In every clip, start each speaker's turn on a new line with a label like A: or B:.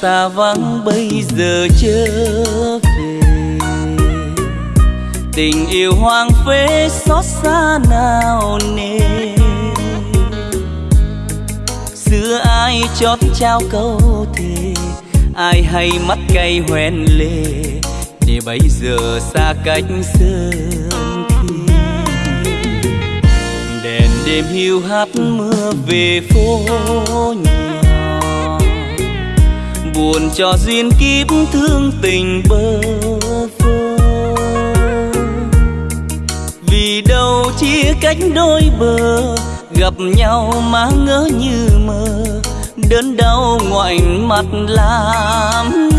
A: xa vắng bây giờ trở về. Tình yêu hoang phế xót xa nào nề. Xưa ai chót trao câu thề, ai hay mắt cay hoen lệ để bây giờ xa cách sơn khi đèn đêm hiu hắt mưa về phố nhà buồn cho duyên kiếp thương tình bơ vơ. Vì đâu chia cách đôi bờ, gặp nhau mà ngỡ như mơ. Đớn đau ngoảnh mặt làm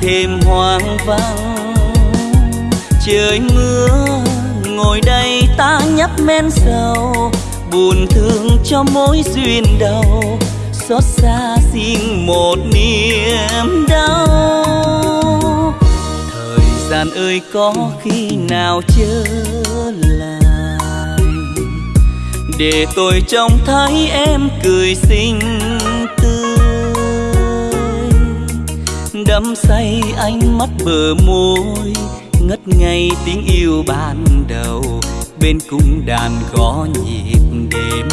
A: thêm hoang vắng. Trời mưa, ngồi đây ta nhấp men sầu, buồn thương cho mối duyên đầu xót xa xin một niềm đau. Thời gian ơi, có khi nào trở lại để tôi trông thấy em cười xinh đắm say ánh mắt bờ môi, ngất ngây tiếng yêu ban đầu, bên cung đàn gõ nhịp đêm.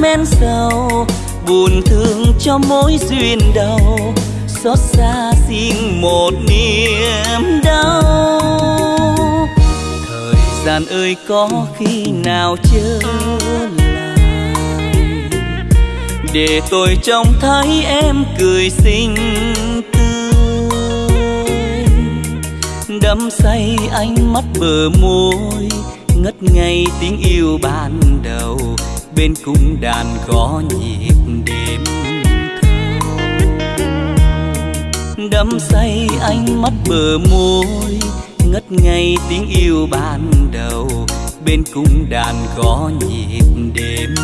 A: Men sầu, buồn thương cho mối duyên đầu xót xa xin một niềm đau. Thời gian ơi, có khi nào chưa lại để tôi trông thấy em cười xinh tươi. Đắm say ánh mắt bờ môi, ngất ngây tiếng yêu ban đầu bên cung đàn gõ nhịp đêm đắm say ánh mắt bờ môi, ngất ngây tiếng yêu ban đầu. Bên cung đàn gõ nhịp đêm.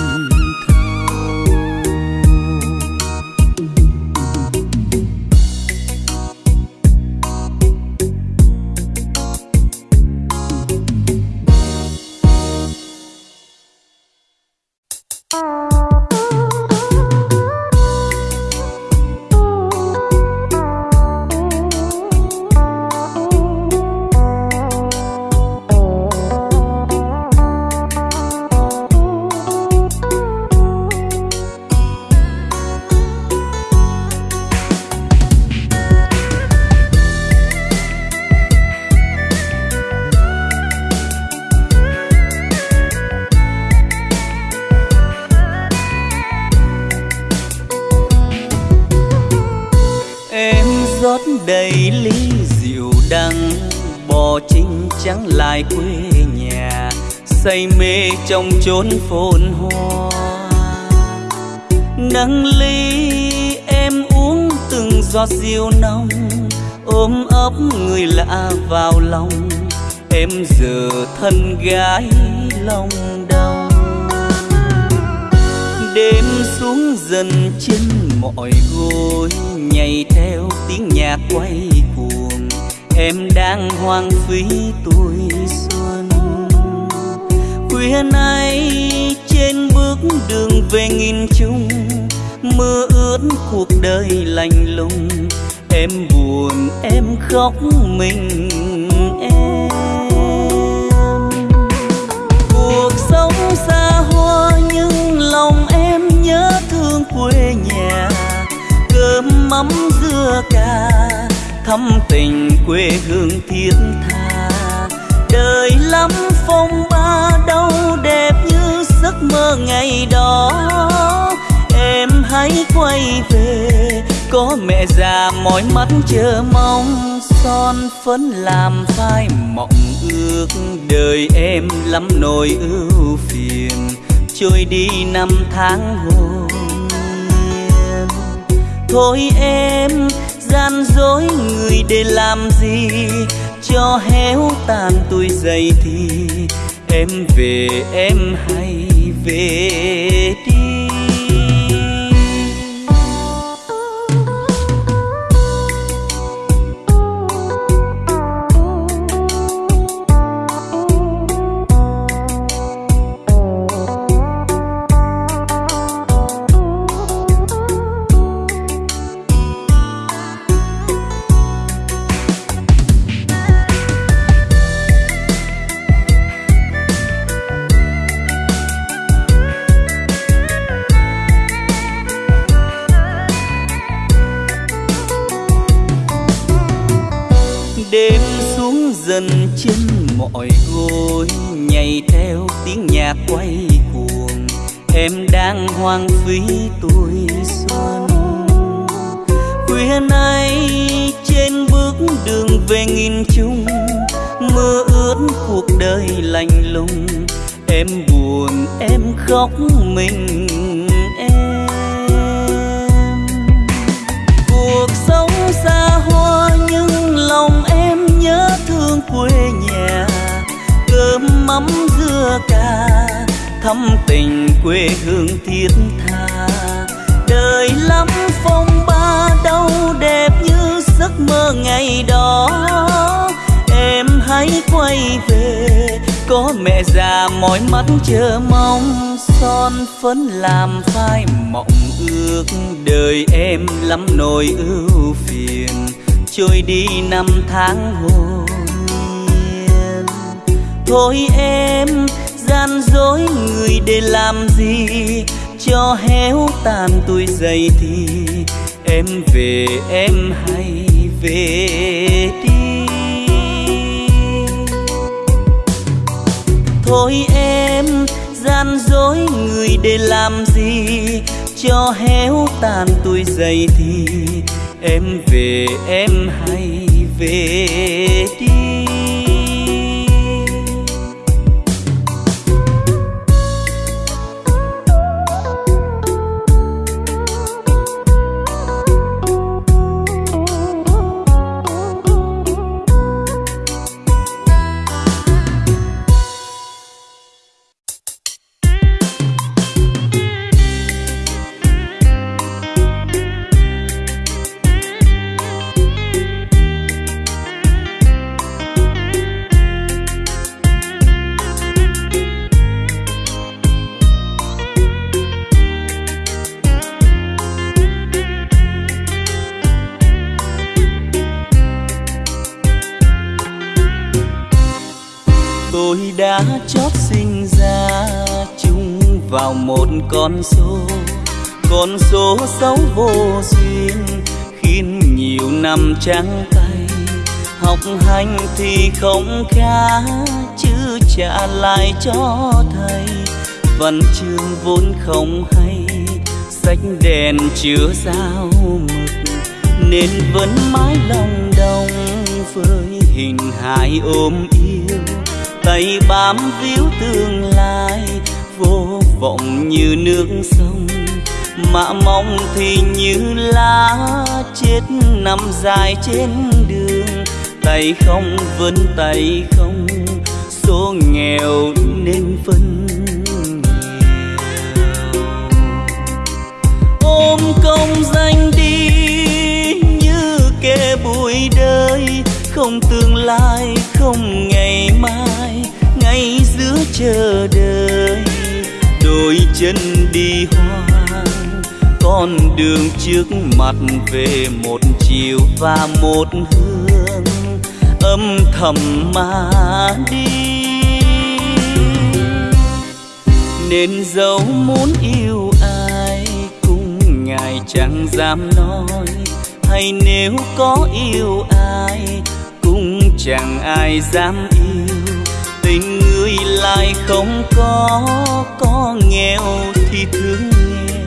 A: Trong chốn phồn hoa. Nâng ly em uống từng giọt rượu nồng, ôm ấp người lạ vào lòng. Em giờ thân gái lòng đau. Đêm xuống dần trên mọi gối, nhảy theo tiếng nhạc quay cuồng. Em đang hoang phí tuổi xuân khuya nay trên bước đường về nghìn chung mưa ướt cuộc đời lạnh lùng. Em buồn, em khóc, mình, em. Cuộc sống xa hoa nhưng lòng em nhớ thương quê nhà. Cơm mắm dưa cà, thắm tình quê hương thiết tha đời lắm, phong ba đâu đẹp như giấc mơ ngày đó. Em hãy quay về, có mẹ già mỏi mắt chờ mong. Son phấn làm phai mộng ước, đời em lắm nỗi ưu phiền. Trôi đi năm tháng hồn nhiên. Thôi em, gian dối người để làm gì? Cho héo tàn tuổi dậy thì em về em hay về đi. Đêm xuống dần trên mọi gối, nhảy theo tiếng nhạc quay cuồng. Em đang hoang phí tuổi xuân. Khuya nay trên bước đường về nghìn chung mưa ướt cuộc đời lạnh lùng. Em buồn, em khóc mình em. Cuộc sống xa hoa nhớ thương quê nhà, cơm mắm dưa cà thăm tình quê hương thiết tha. Đời lắm phong ba đâu đẹp như giấc mơ ngày đó. Em hãy quay về, có mẹ già mỏi mắt chờ mong. Son phấn làm phai mộng ước đời em lắm nỗi ưu phiền trôi đi năm tháng hồn nhiên. Thôi em, gian dối người để làm gì? Cho héo tàn tuổi dậy thì em về, em hay về đi. Thôi em, gian dối người để làm gì? Cho héo tàn tuổi dậy thì em về em hay về đi. Con số con số xấu vô duyên. Khiến nhiều năm trắng tay, học hành thì không khá, chứ trả lại cho thầy. Văn chương vốn không hay, sách đèn chứa sao mực. Nên vẫn mãi lòng đông với hình hài ôm yêu. Tay bám víu tương lai, vô vọng như nước sông, mà mong thì như lá chết nằm dài trên đường. Tay không vẫn tay không số nghèo nên phân ôm công danh đi như kẻ bụi đời, không tương lai, không ngày mai ngay giữa chờ đợi chân đi hoang, con đường trước mặt về một chiều và một hương âm thầm mà đi. Nên dẫu muốn yêu ai cũng ngài chẳng dám nói, hay nếu có yêu ai cũng chẳng ai dám yêu. Tình người lại không có có nghèo thì thương nghèo.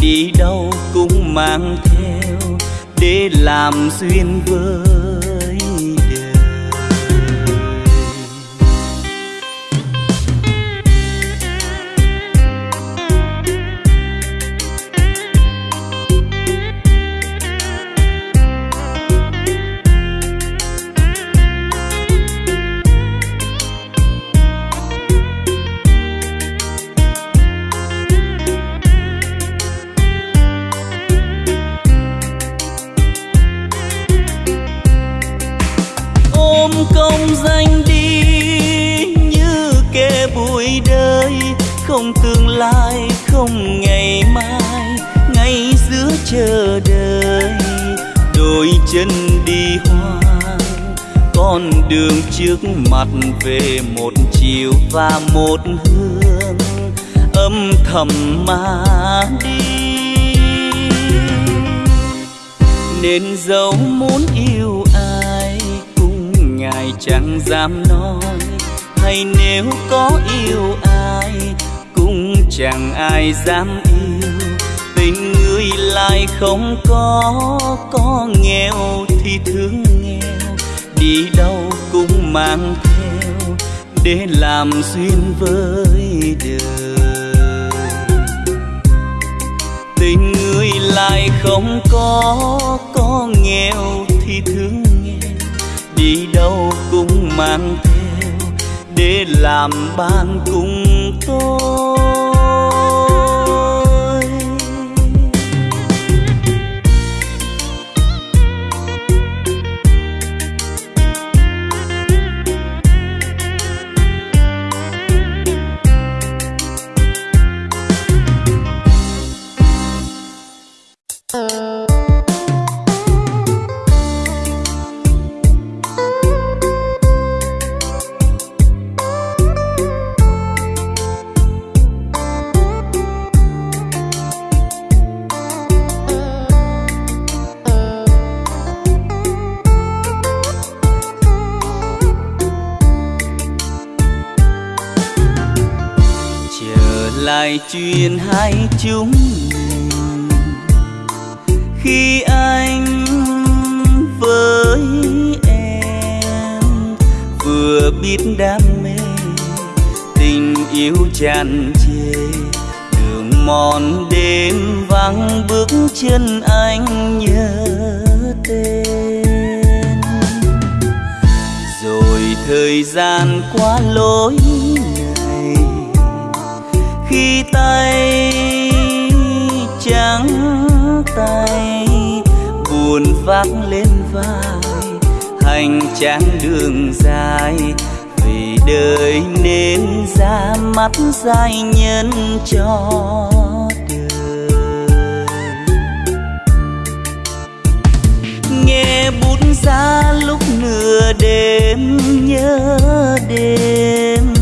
A: Đi đâu cũng mang theo để làm duyên vơi không ngày mai ngay giữa chờ đợi. Đôi chân đi hoang, con đường trước mặt về một chiều và một hương âm thầm mà đi. Nên dẫu muốn yêu ai, cũng ngài chẳng dám nói. Hay nếu có yêu ai chẳng ai dám yêu, tình người lại không có có nghèo thì thương nghèo, đi đâu cũng mang theo, để làm duyên với đời. Tình người lại không có có nghèo thì thương nghèo, đi đâu cũng mang theo, để làm bạn cùng tôi. Chân anh nhớ tên. Rồi thời gian qua lối này, khi tay trắng tay buồn vác lên vai hành trang đường dài. Vì đời nên ra mắt dài nhân cho xa ra lúc nửa đêm, nhớ đêm.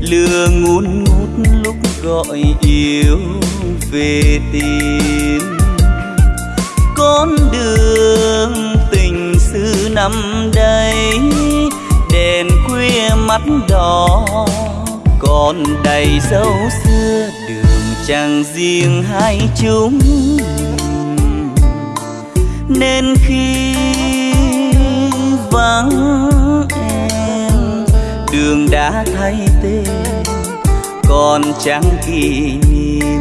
A: Lừa ngún ngút lúc gọi yêu về tìm. Con đường tình xưa năm đây, đèn khuya mắt đỏ. Còn đầy dấu xưa đường chẳng riêng hai chúng nên khi vắng em. Đường đã thay tên, còn chẳng kỷ niệm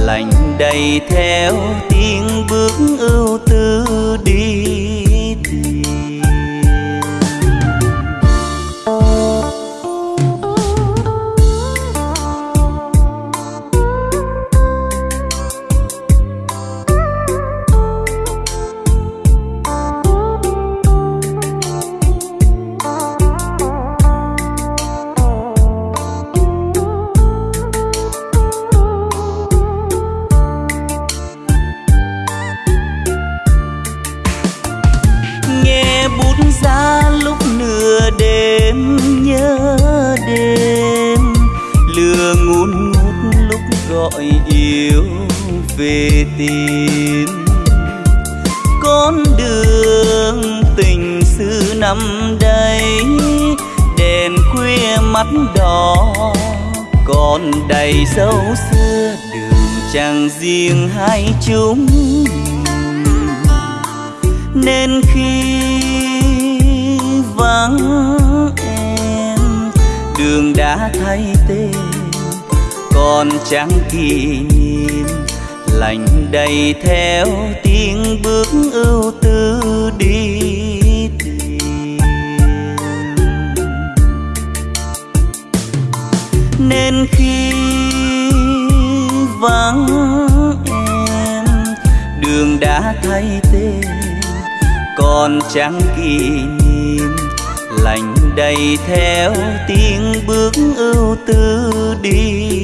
A: lạnh đầy theo tiếng bước ưu tư đi. Tìm con đường tình xưa năm đây, đèn khuya mắt đỏ, còn đầy dấu xưa đường chẳng riêng hai chúng. Nên khi vắng em, đường đã thay tên, còn chẳng kỷ niệm lành đầy theo tiếng bước ưu tư đi tìm. Nên khi vắng em, đường đã thay tên, còn chẳng kỷ niệm lành đầy theo tiếng bước ưu tư đi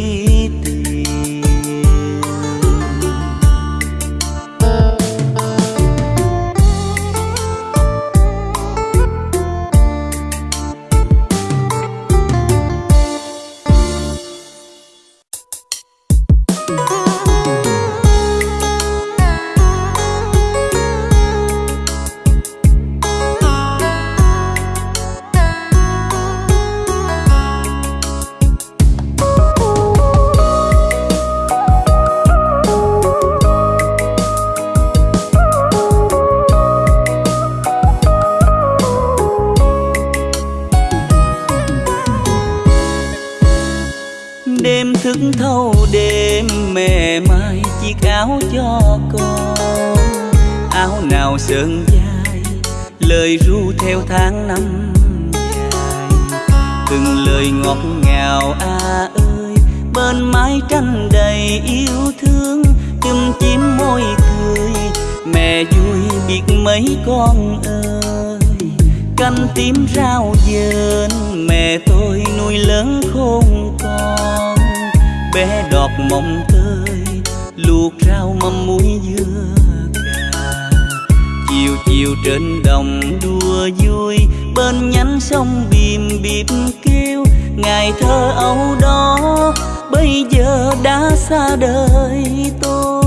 A: sơn dài lời ru theo tháng năm dài. Từng lời ngọt ngào a à ơi, bên mái tranh đầy yêu thương. Chum chim môi cười, mẹ vui biết mấy con ơi. Canh tím rau dền, mẹ tôi nuôi lớn khôn con. Bé đọt mộng tơi, luộc rau mâm muối dưa chiều trên đồng đua vui, bên nhánh sông bìm bịp kêu ngày thơ âu đó, bây giờ đã xa đời tôi.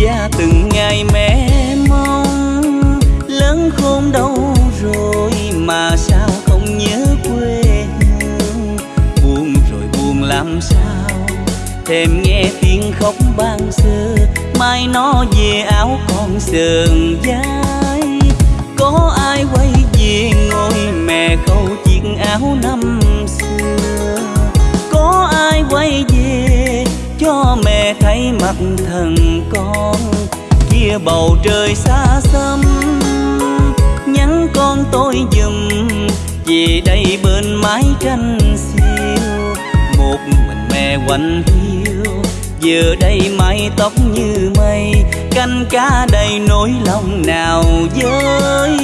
A: Và từng ngày mẹ thêm nghe tiếng khóc ban sơ, mai nó về áo con sờn vai có ai quay về ngôi mẹ khâu chiếc áo năm xưa? Có ai quay về cho mẹ thấy mặt thần con? Kia bầu trời xa xăm, nhắn con tôi giùm về đây bên mái tranh xưa một mình mẹ quanh hiu, giờ đây mái tóc như mây canh cá đầy nỗi lòng nào với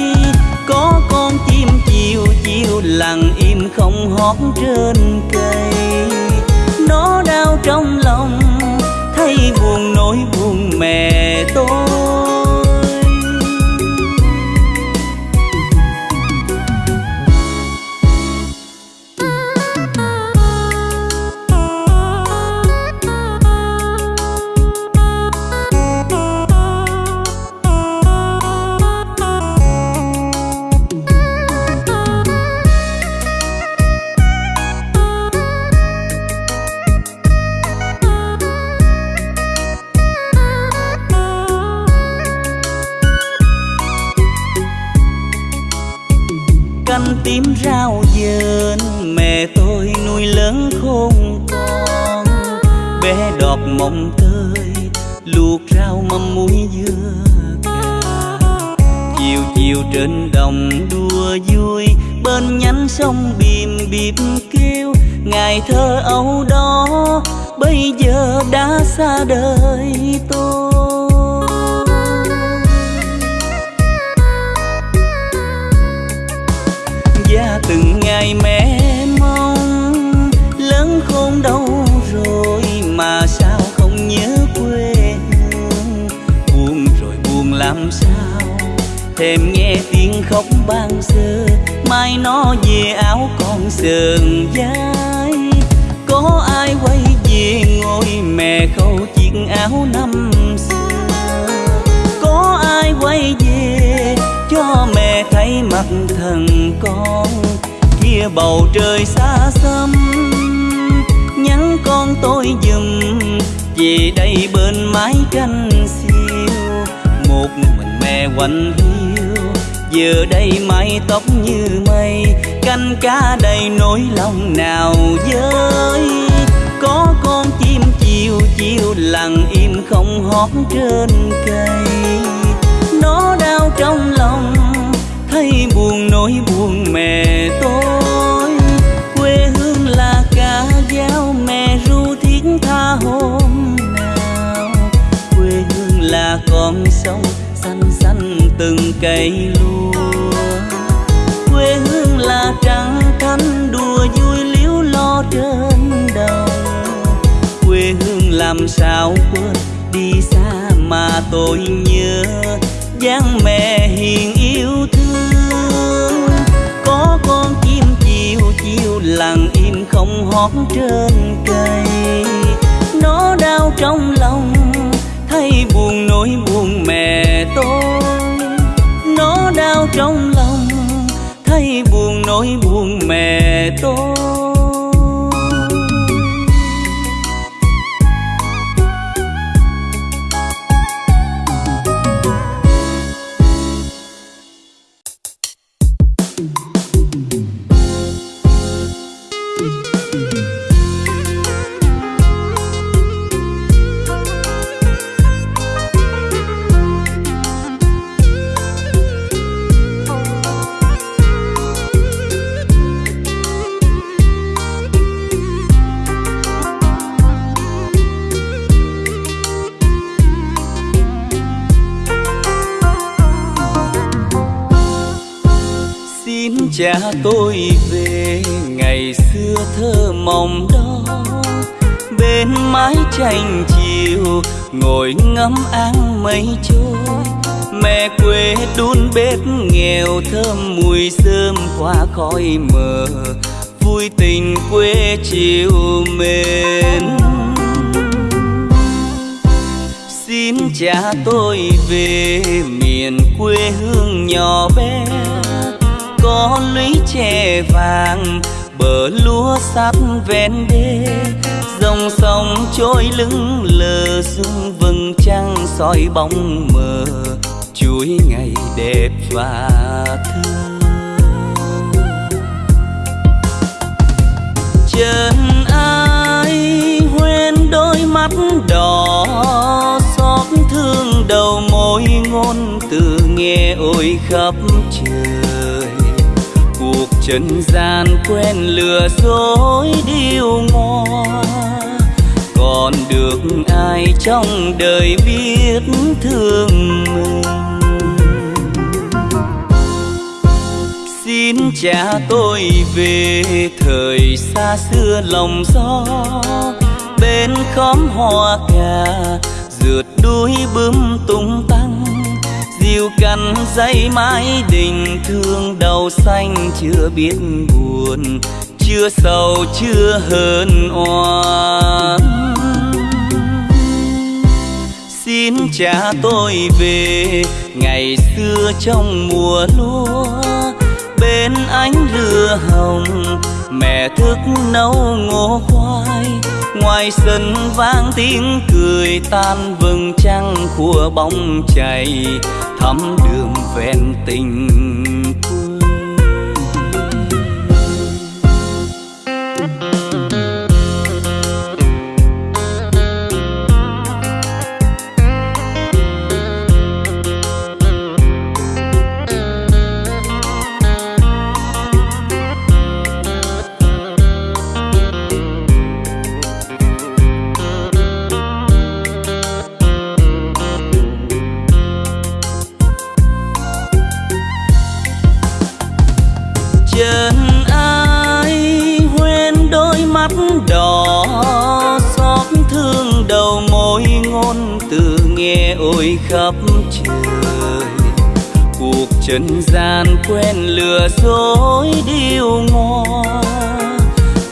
A: có con chim chiều chiều lặng im không hót trên cây. Nó đau trong lòng thấy buồn nỗi buồn mẹ tôi. Trên đồng đua vui. Bên nhánh sông bìm bịp kêu ngày thơ âu đó, bây giờ đã xa đời tôi. Và từng ngày mẹ thêm nghe tiếng khóc ban sơ, mai nó về áo con sườn vai có ai quay về ngôi mẹ khâu chiếc áo năm xưa? Có ai quay về cho mẹ thấy mặt thần con? Kia bầu trời xa xăm, nhắn con tôi dùm, về đây bên mái canh xưa một mình mẹ quạnh hiu. Giờ đây mái tóc như mây canh cá đầy nỗi lòng nào với. Có con chim chiều chiều lặng im không hót trên cây. Nó đau trong lòng, thấy buồn nỗi buồn mẹ tôi. Quê hương là cả giáo mẹ ru thiết tha hồ là con sông xanh xanh từng cây lúa. Quê hương là trắng thanh đùa vui liếu lo trên đầu. Quê hương làm sao quên, đi xa mà tôi nhớ. Dáng mẹ hiền yêu thương. Có con chim chiều chiều lặng im không hót trên cây. Nó đau trong lòng buồn, nỗi buồn mẹ tôi. Nó đau trong lòng, thấy buồn, nỗi buồn mẹ tôi. Anh chiều ngồi ngắm áng mây trôi. Mẹ quê đun bếp nghèo thơm, mùi sơm qua khói mờ. Vui tình quê chiều mến. Xin cha tôi về miền quê hương nhỏ bé. Có lũy tre vàng, bờ lúa sát ven đê dòng sông trôi lưng lờ xuống vầng trăng soi bóng mờ chuối ngày đẹp và thơ. Chân ai quên đôi mắt đỏ, xót thương đầu môi ngôn từ nghe ôi khắp trời. Cuộc trần gian quen lừa dối điêu ngoa còn được ai trong đời biết thương mình? Xin cha tôi về thời xa xưa lòng gió, bên khóm hoa cà, rượt đuôi bướm tung tăng diều cằn dây mái đình thương đầu xanh chưa biết buồn chưa sầu, chưa hờn oan. Xin cha tôi về, ngày xưa trong mùa lúa, bên ánh lửa hồng, mẹ thức nấu ngô khoai. Ngoài sân vang tiếng cười tan vầng trăng khua bóng chảy thắm đường ven tình khắp trời. Cuộc trần gian quen lừa dối điêu ngoa.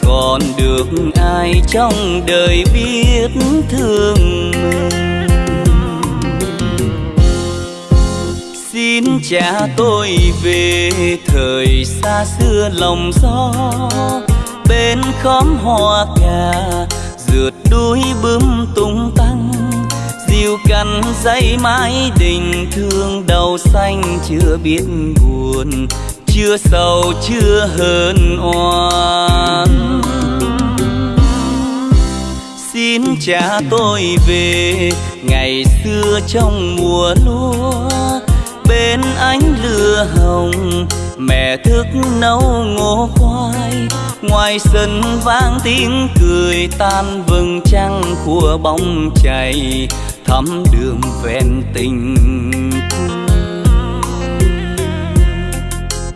A: Còn được ai trong đời biết thương mình? Xin cha tôi về thời xa xưa lòng gió. Bên khóm hoa cà, rượt đuôi bướm tung ta chiều cằn dây mái tình thương đầu xanh chưa biết buồn, chưa sầu, chưa hờn oan. Xin cha tôi về, ngày xưa trong mùa lúa, bên ánh lửa hồng, mẹ thức nấu ngô khoai. Ngoài sân vang tiếng cười tan vầng trăng của bóng chảy thắm đường ven tình.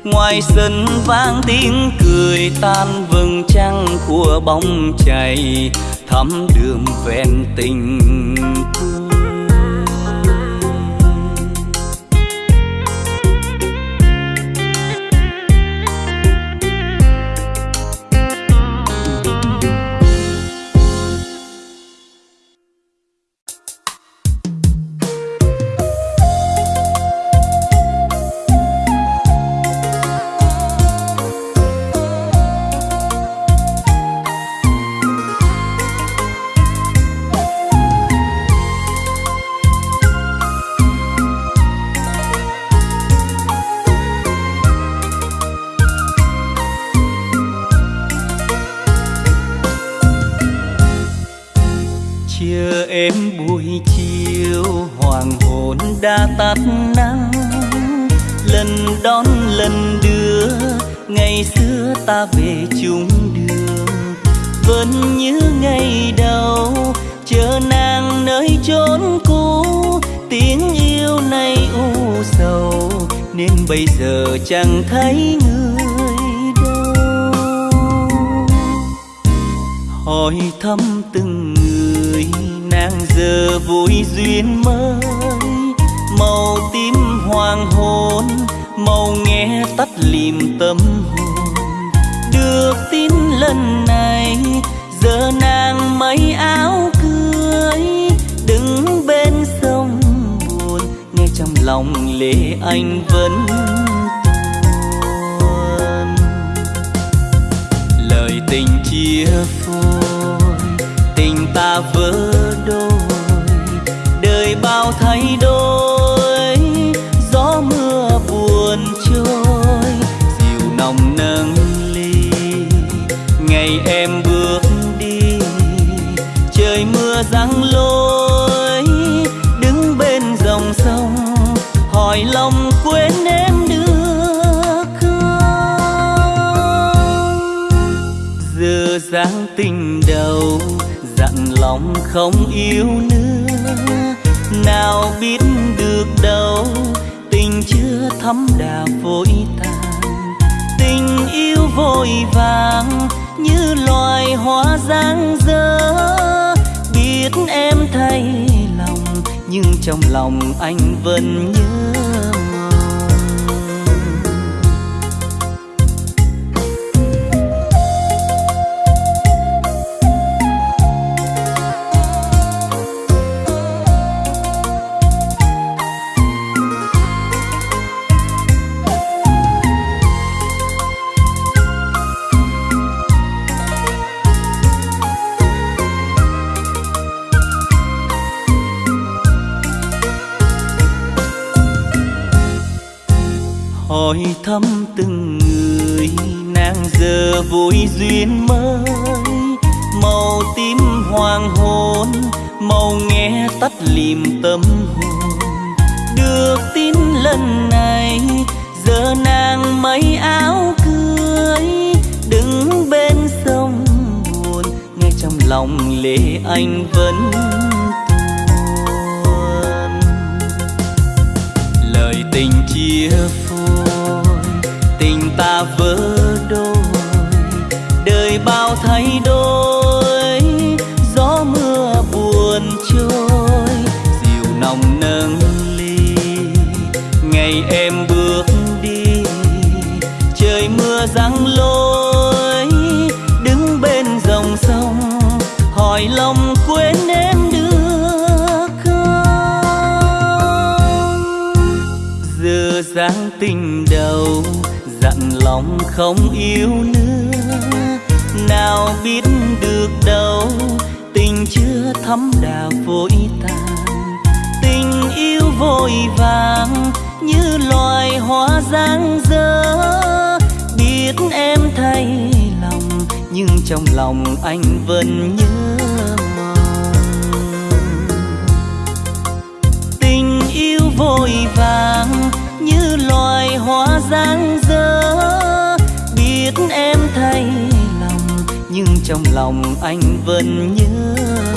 A: Ngoài sân vang tiếng cười tan vầng trăng của bóng chảy thắm đường ven tình. đã ta về chung đường. Vẫn như ngày đầu, chờ nàng nơi chốn cũ. Tiếng yêu này u sầu, nên bây giờ chẳng thấy người đâu. Hỏi thăm từng người, nàng giờ vui duyên mới. Màu tím hoàng hôn, màu nghe tắt lìm tâm hồn được tin lần này. Giờ nàng mấy áo cưới, đứng bên sông buồn, nghe trong lòng lệ anh vẫn tuôn lời tình chia phôi, tình ta vỡ đôi, đời bao thay đổi. Lòng không yêu nữa. Nào biết được đâu, tình chưa thấm đà vội tàn. Tình yêu vội vàng như loài hoa giang dở. Biết em thay lòng, nhưng trong lòng anh vẫn nhớ lòng không yêu nữa. Nào biết được đâu, tình chưa thấm đã vội tàn. Tình yêu vội vàng như loài hoa giang dơ biết em thay lòng, nhưng trong lòng anh vẫn nhớ tình yêu vội vàng như loài hoa giang nhưng trong lòng anh vẫn nhớ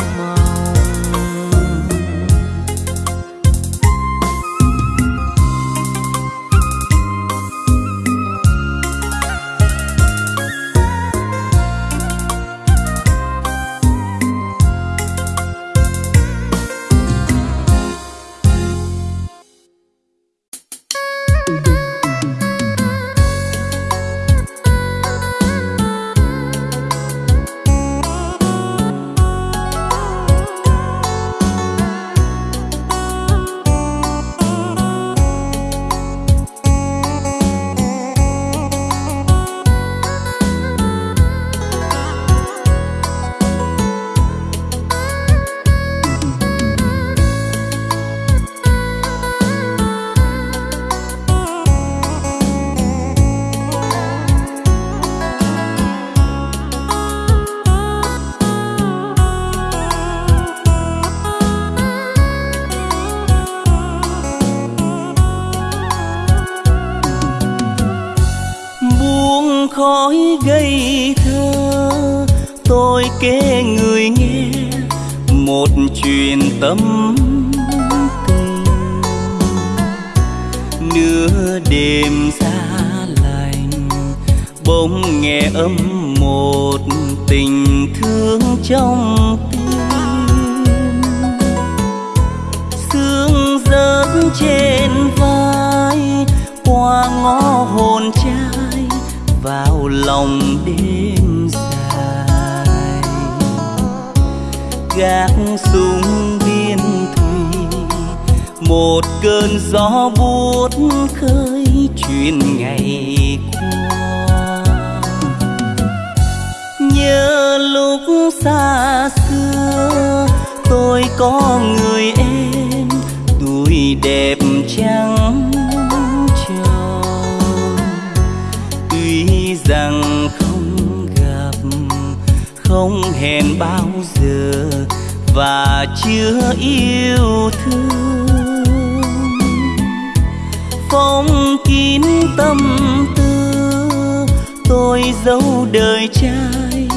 A: tôi dấu đời trai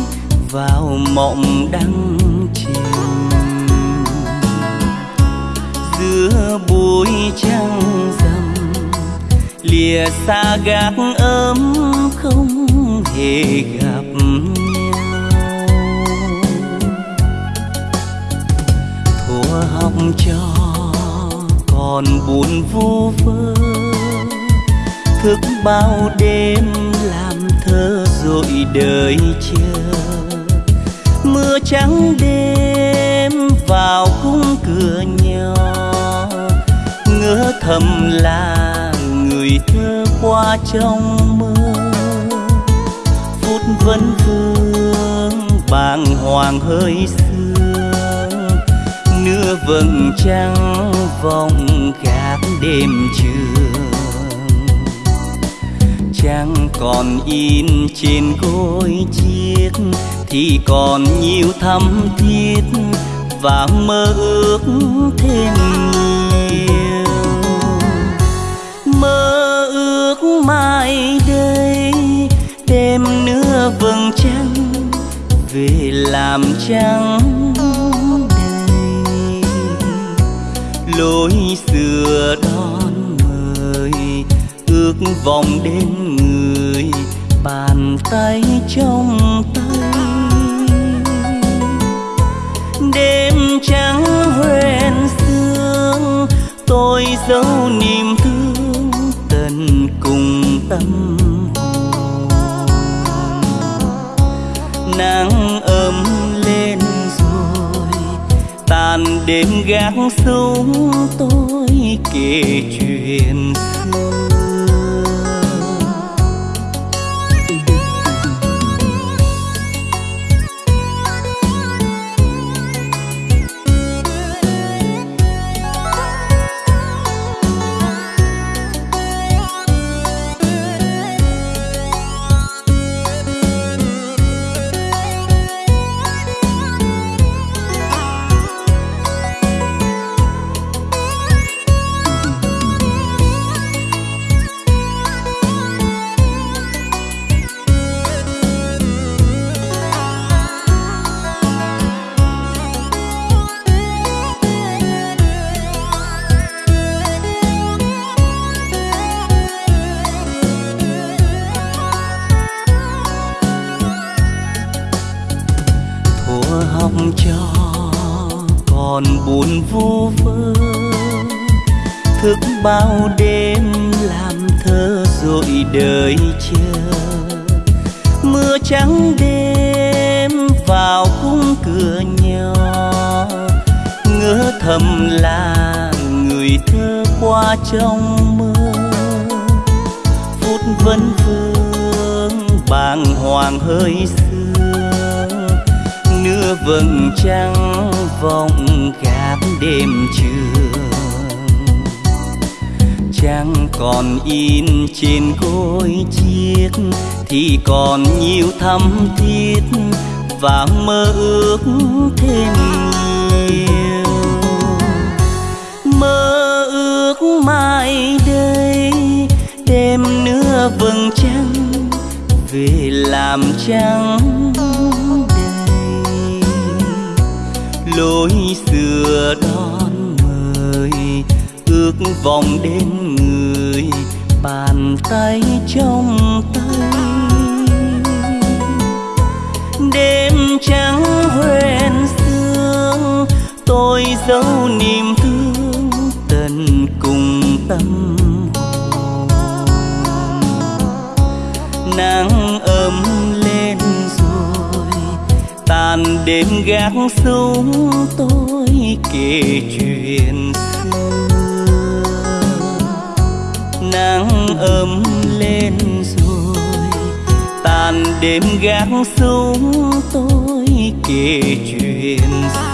A: vào mộng đăng chìm. Giữa bụi trăng rằm, lìa xa gác ấm không hề gặp nhau. Thua học cho còn buồn vu vơ, thức bao đêm làm rụi đời chưa? Mưa trắng đêm vào khung cửa nhỏ. Ngỡ thầm là người thơ qua trong mơ. Phút vấn vương bàng hoàng hơi sương. Nửa vầng trăng vòng gác đêm trường trắng còn in trên gối chiếc, thì còn nhiều thắm thiết và mơ ước thêm nhiều. Mơ ước mai đây, đêm nữa vầng trăng về làm trăng đầy. Lối xưa đón mời, ước vòng đêm tay trong tay. Đêm trắng hoen sương, tôi giấu niềm thương tận cùng tâm. Hồn nắng ấm lên rồi, tàn đêm gác xuống tôi kể chuyện. xưa gác đêm trường. Trăng còn in trên gối chiếc thì còn nhiều
B: thắm thiết và mơ ước thêm nhiều. Mơ ước mai đây,
A: đêm nữa vầng trăng, về làm trăng. Lối xưa đón mời, ước vòng đến người bàn tay trong tay. Đêm trắng
B: hoen sương, tôi giấu niềm thương tận cùng tâm hồn. Nắng tàn đêm gác xuống tôi kể chuyện xưa. Nắng ấm
A: lên rồi, tàn đêm gác xuống tôi kể chuyện xưa.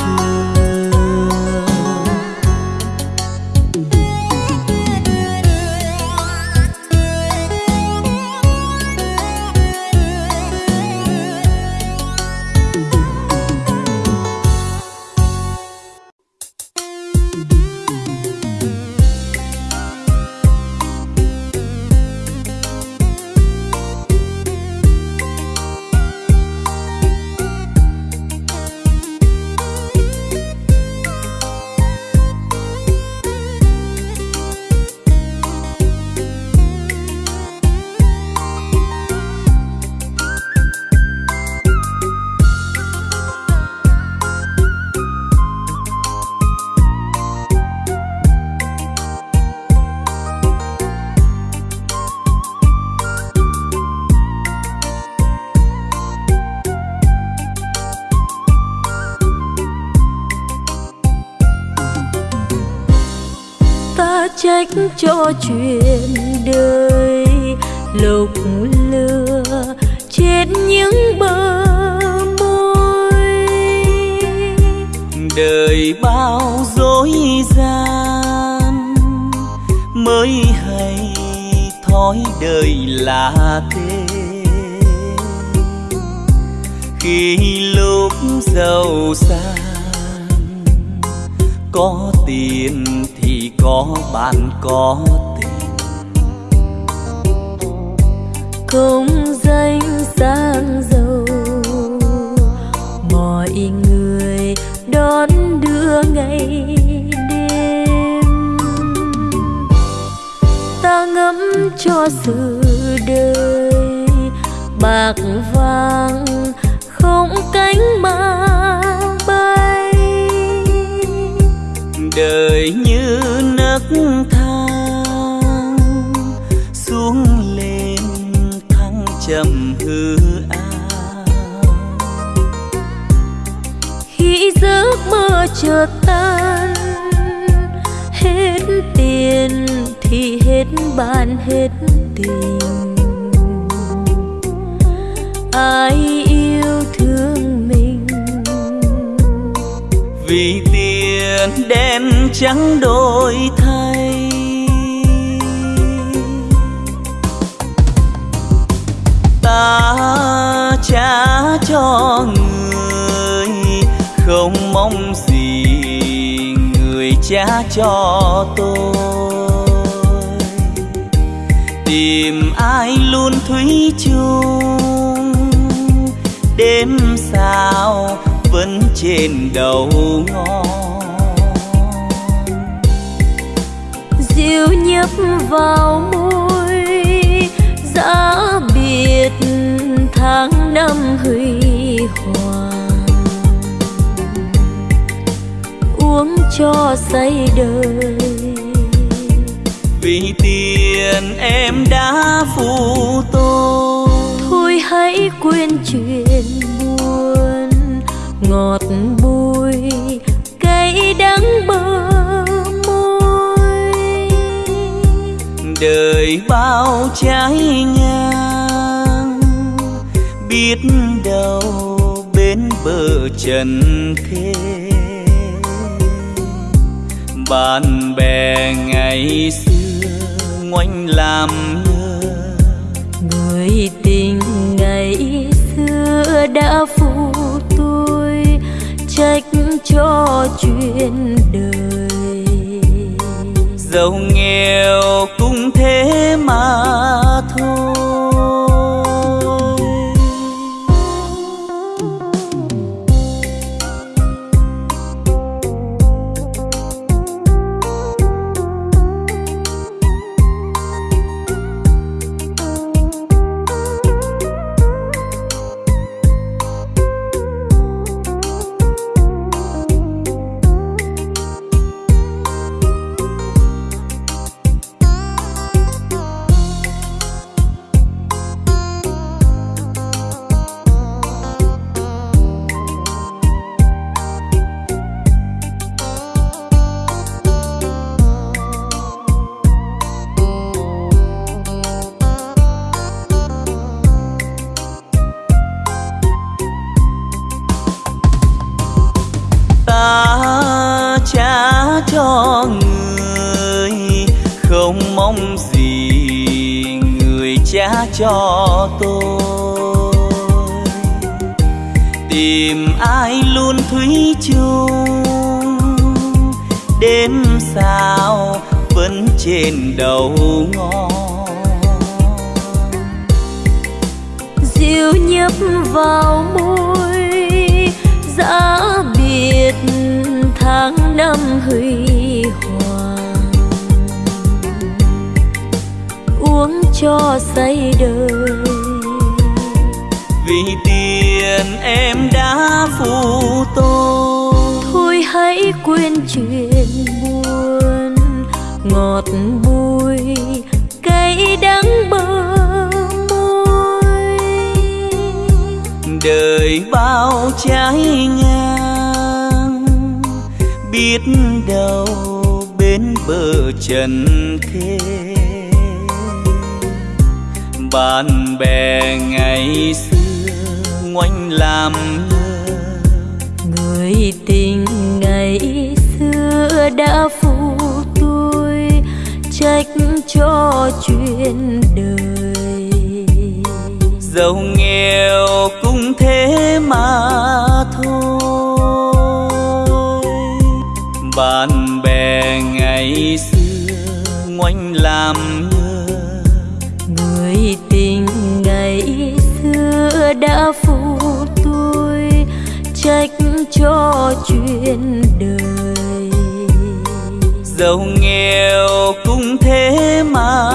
A: Trầm hư ảo.
B: Khi giấc mơ chợt tan hết tiền thì hết bạn hết tình. Ai yêu thương mình?
A: Vì tiền đen trắng đổi thay ta trả cho người, không mong gì người trả cho tôi. Tìm ai luôn thủy chung, đêm sao vẫn trên đầu ngõ.
B: Dịu nhấp vào môi, giá biệt tháng năm huy hoàng. Uống cho say đời.
A: Vì tiền em đã phụ tôi
B: thôi hãy quên chuyện buồn ngọt bùi cay đắng bờ môi.
A: Đời bao trái ngang biết đâu bên bờ trần thế bạn bè ngày xưa ngoảnh làm ngơ.
B: Người tình ngày xưa đã phụ tôi trách cho chuyện đời.
A: Giàu nghèo cũng thế mà thôi trên đầu ngón
B: dịu nhấp vào môi giá biệt tháng năm huy hoàng. Uống cho say đời.
A: Vì tiền em đã phụ tôi.
B: Thôi hãy quên chuyện ngọt bùi cay đắng bờ môi.
A: Đời bao trái ngang, biết đâu bên bờ trần thế. Bạn bè ngày xưa ngoanh làm ngơ.
B: Người tình ngày xưa đã phụ trách cho chuyện đời.
A: Giàu nghèo cũng thế mà thôi. Bạn bè ngày xưa ngoảnh làm ngơ.
B: Người tình ngày xưa đã phụ tôi trách cho chuyện đời
A: giàu nghèo cũng thế mà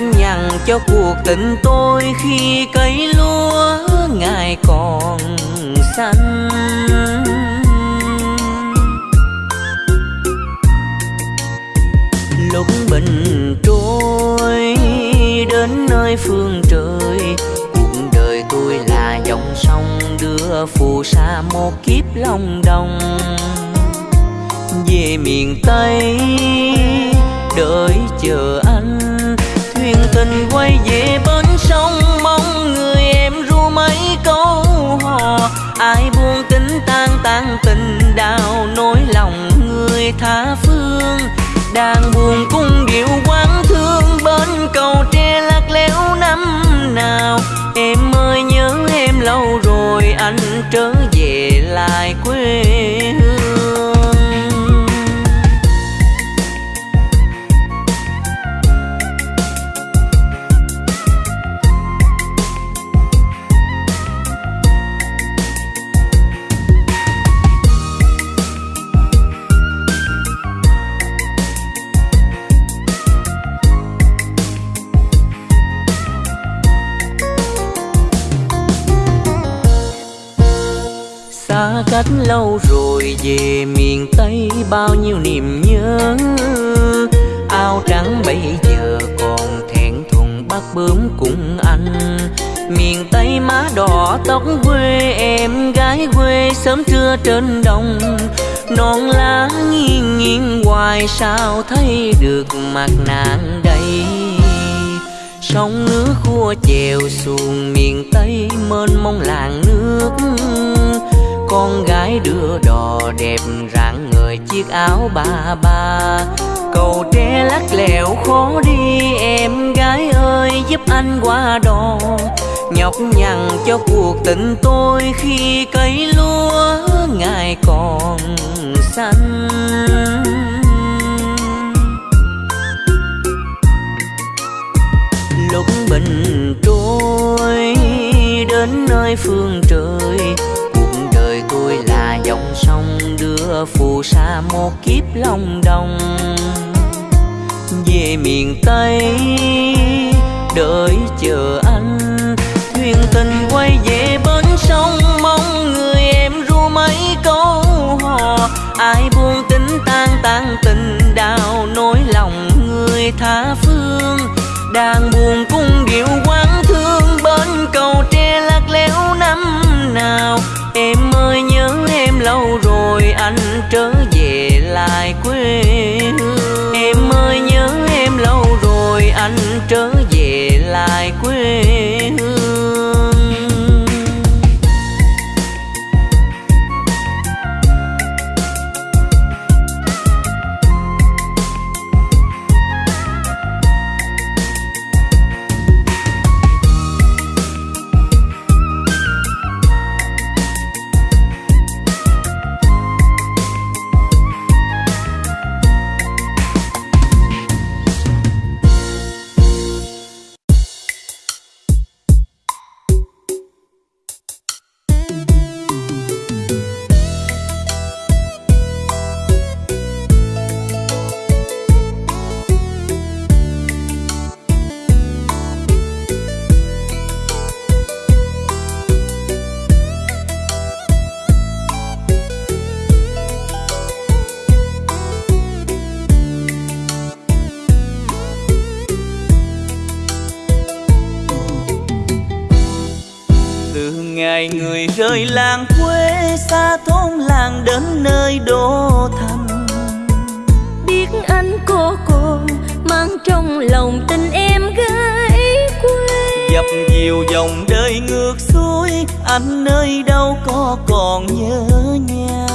C: nhằn cho cuộc tình tôi khi cây lúa, ngài còn xanh. Lúc bình trôi đến nơi phương trời, cuộc đời tôi là dòng sông đưa phù sa một kiếp long đồng. Về miền tây, đợi chờ anh thuyền tình quay về bên sông, mong người em ru mấy câu hò. Ai buông tính tan tan tình đào nỗi lòng người tha phương. Đang buồn cung điệu quán thương, bên cầu tre lạc lẽo năm nào. Em ơi, nhớ em lâu rồi, anh trở về lại quê. Xa lâu rồi, về miền tây bao nhiêu niềm nhớ. Áo trắng bây giờ còn thẹn thùng bắt bướm cùng anh miền tây má đỏ tóc quê, em gái quê sớm trưa trên đồng. Non lá nghiêng nghiêng, hoài sao thấy được mặt nàng đây? Sông nước khua chèo xuồng miền tây, mênh mông làng nước con gái đưa đò đẹp rạng người chiếc áo ba ba. Cầu tre lắc lẻo khó đi, em gái ơi, giúp anh qua đò. Nhọc nhằn cho cuộc tình tôi khi cây lúa, ngài còn xanh. Lúc bình trôi đến nơi phương trời dòng sông đưa phù sa một kiếp long đồng. Về miền tây, đợi chờ anh. Thuyền tình quay về bến sông, mong người em ru mấy câu hò. Ai buông tính tan tan tình đào nỗi lòng người tha phương. Đang buồn cung điệu quán trở về lại quê hương. Em ơi, nhớ em lâu rồi anh trở về lại quê người làng quê xa thôn làng đến nơi đô thành.
B: Biết anh cô còn mang trong lòng tình em gái quê.
A: Dập dìu dòng đời ngược xuôi anh nơi đâu có còn nhớ nhau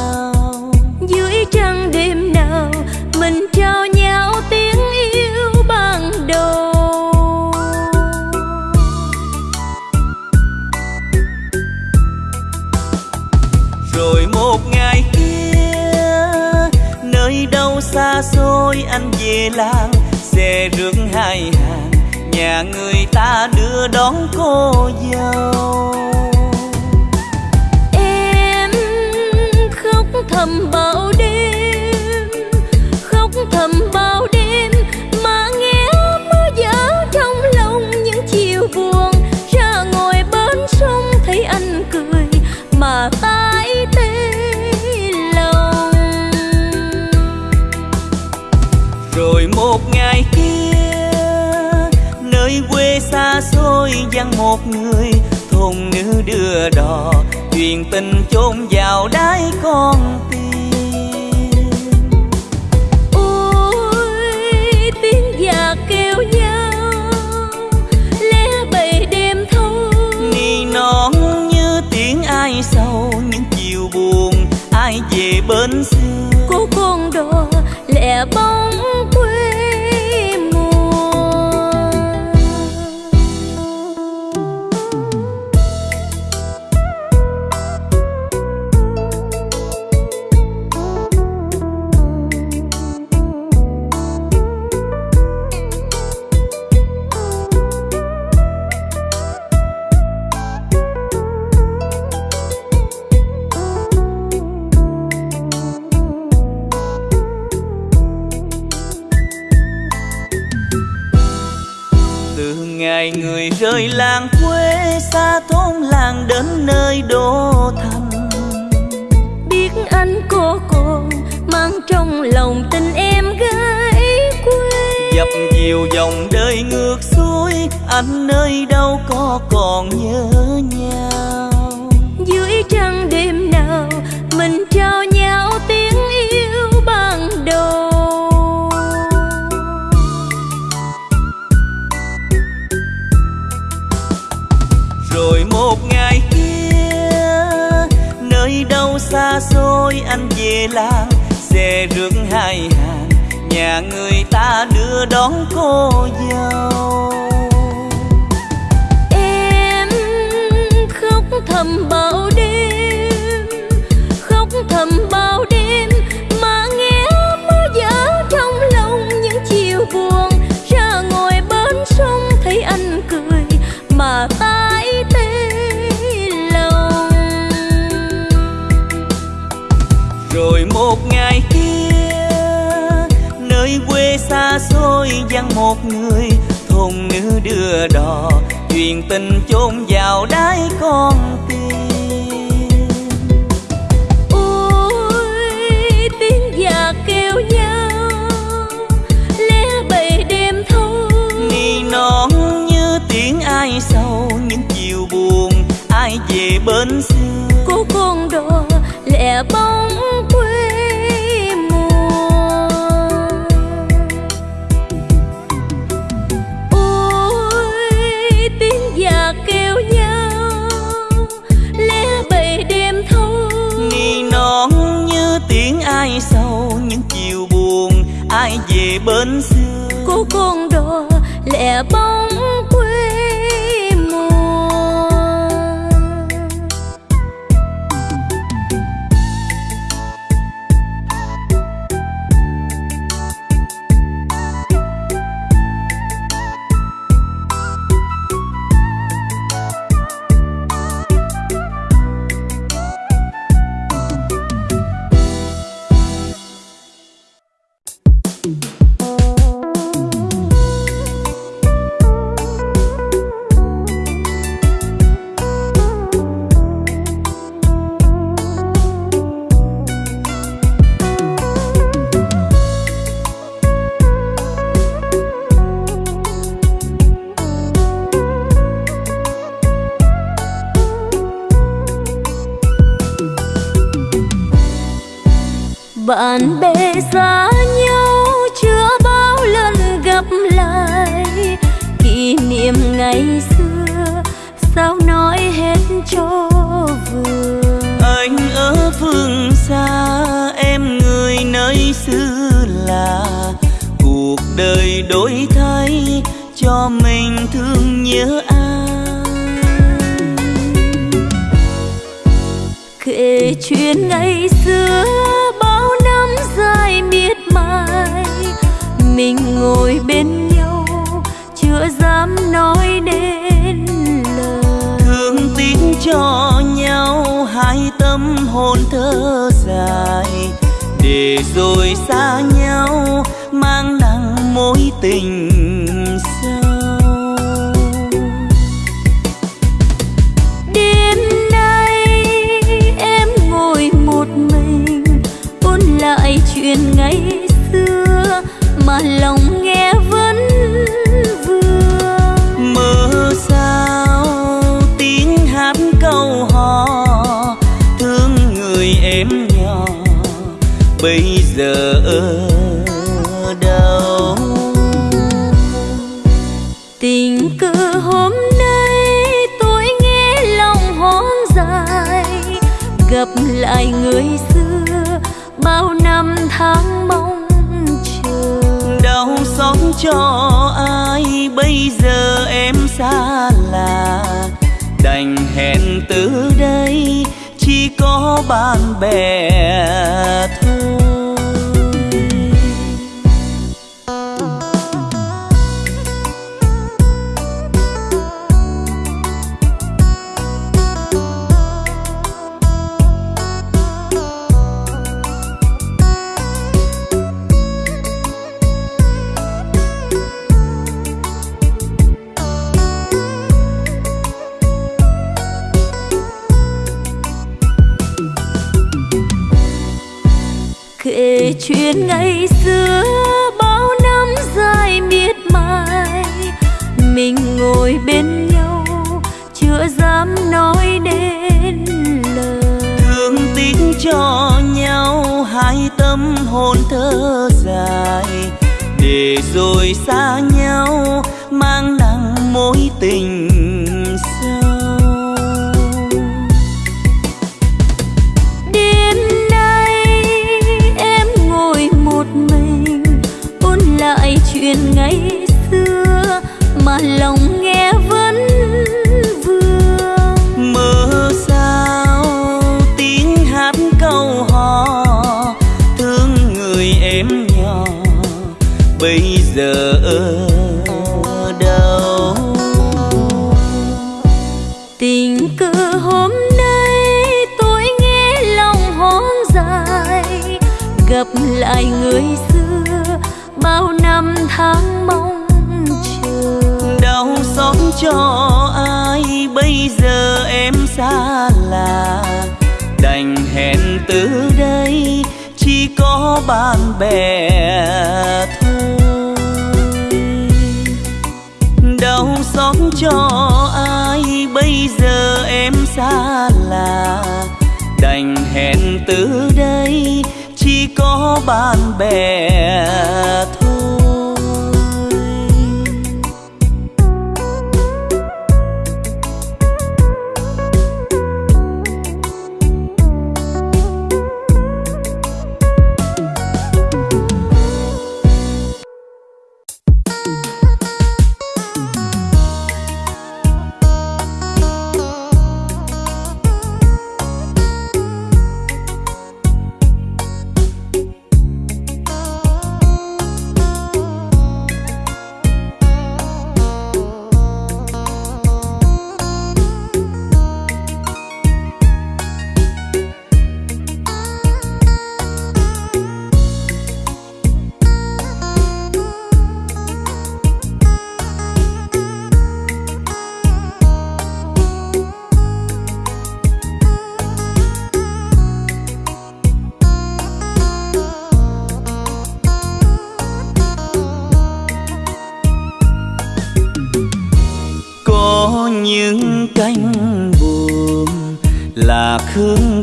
A: tối anh về làng xe rước hai hàng. Nhà người ta đưa đón cô dâu.
B: Em khóc thầm bao
A: một người thôn nữ đưa đò chuyện tình chôn vào xe rước hai hàng, nhà người ta đưa đón cô dâu.
B: Em khóc thầm bao đêm
A: một người thôn nữ đưa đò duyên tình chôn vào đáy con tim.
B: Ôi tiếng già kêu nhau lẽ bầy đêm thâu
A: nỉ non như tiếng ai sâu những chiều buồn ai về
B: bên
A: xa. bó bạn bè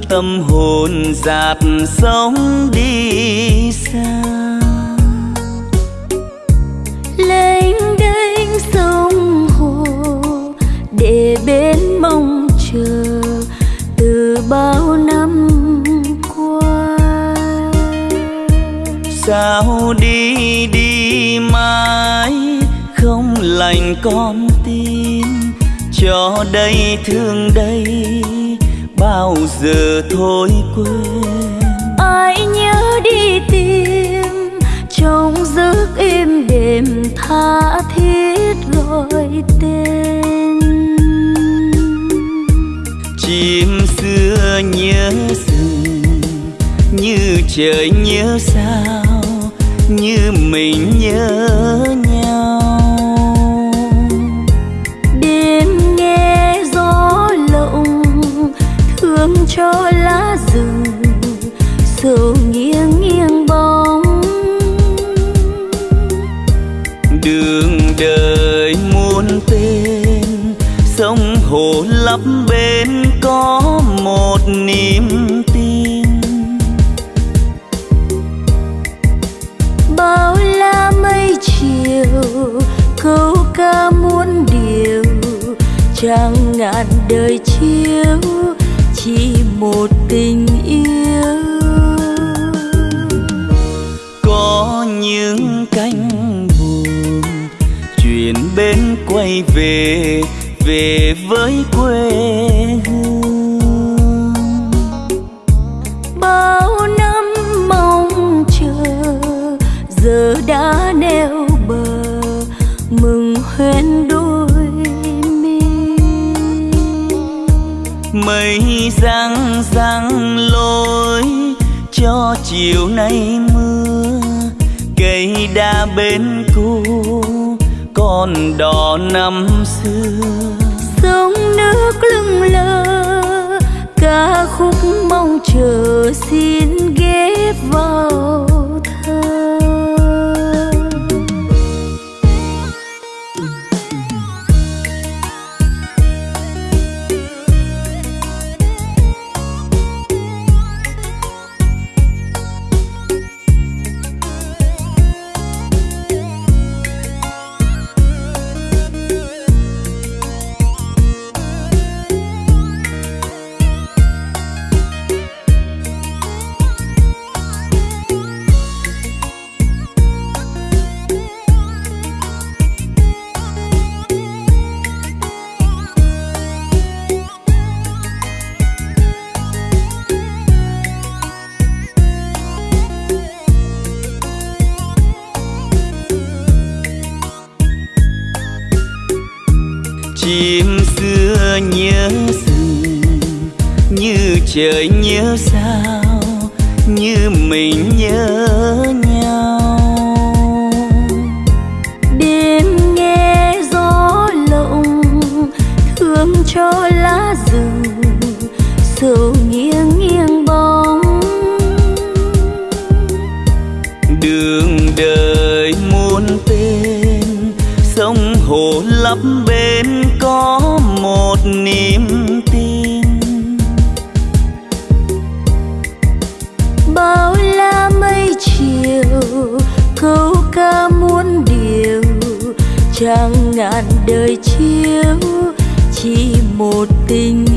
A: tâm hồn dạt sóng đi xa.
B: Lênh đênh sông hồ để bên mong chờ từ bao năm qua.
A: Sao đi đi mãi không lành con tim cho đây thương đây bao giờ thôi quên.
B: Ai nhớ đi tìm trong giấc im đêm tha thiết gọi tên.
A: Chim xưa nhớ rừng như trời nhớ sao như mình nhớ
B: chẳng ngàn đời chiếu chỉ một tình năm
A: trời nhớ sao? Như mình nhớ nhau đời
B: chiếu chỉ một tình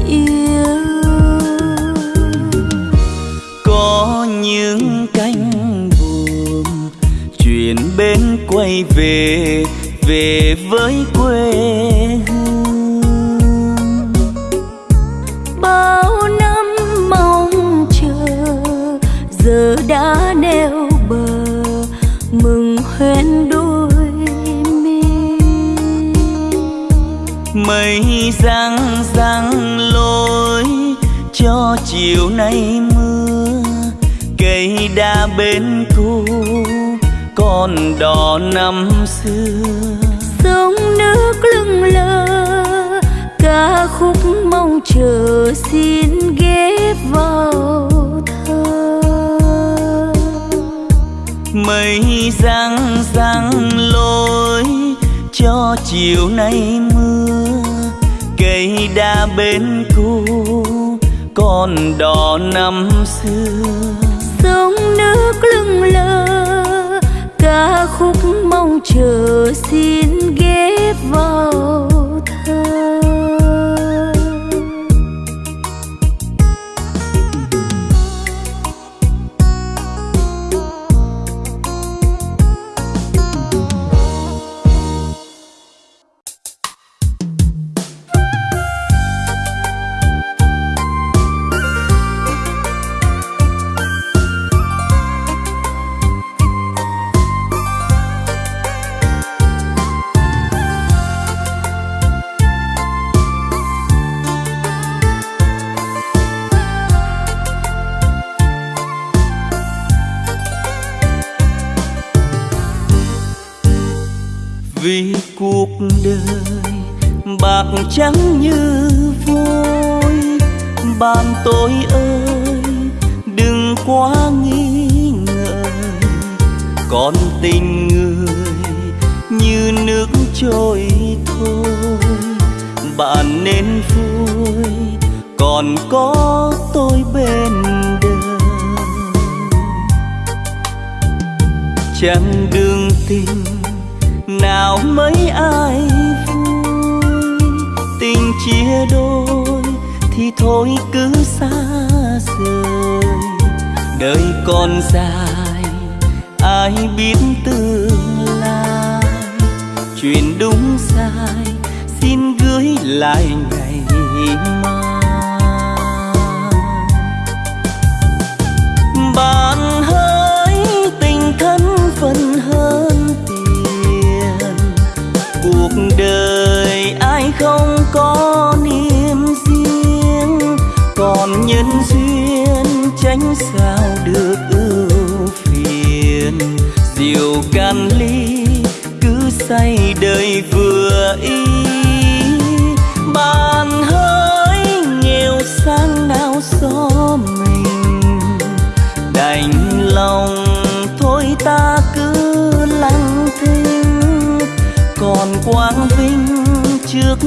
A: đỏ năm xưa.
B: Sông nước lưng lơ ca khúc mong chờ xin ghép vào thơ.
A: Mây răng răng lối cho chiều nay mưa cây đa bên cũ còn đỏ năm xưa.
B: Sông nước lưng lơ chờ
A: bên đời chẳng đường tình nào mấy ai vui. Tình chia đôi thì thôi cứ xa rời. Đời còn dài, ai biết tương lai. Chuyện đúng sai, xin gửi lại ngày mai. Sao được ưu phiền? Rượu can ly cứ say đời vừa ý. Bạn hỡi nghèo sang nào xó mình. Đành lòng thôi ta cứ lặng thinh. Còn quang vinh trước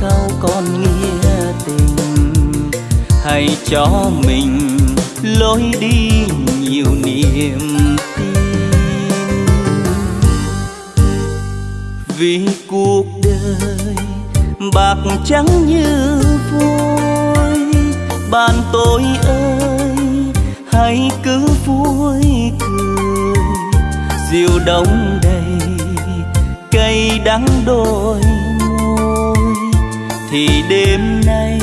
A: sau còn nghĩa tình. Hãy cho mình lối đi nhiều niềm tin. Vì cuộc đời bạc trắng như vui bạn tôi ơi, hãy cứ vui cười. Diều đông đầy cây đắng đôi môi, thì đêm nay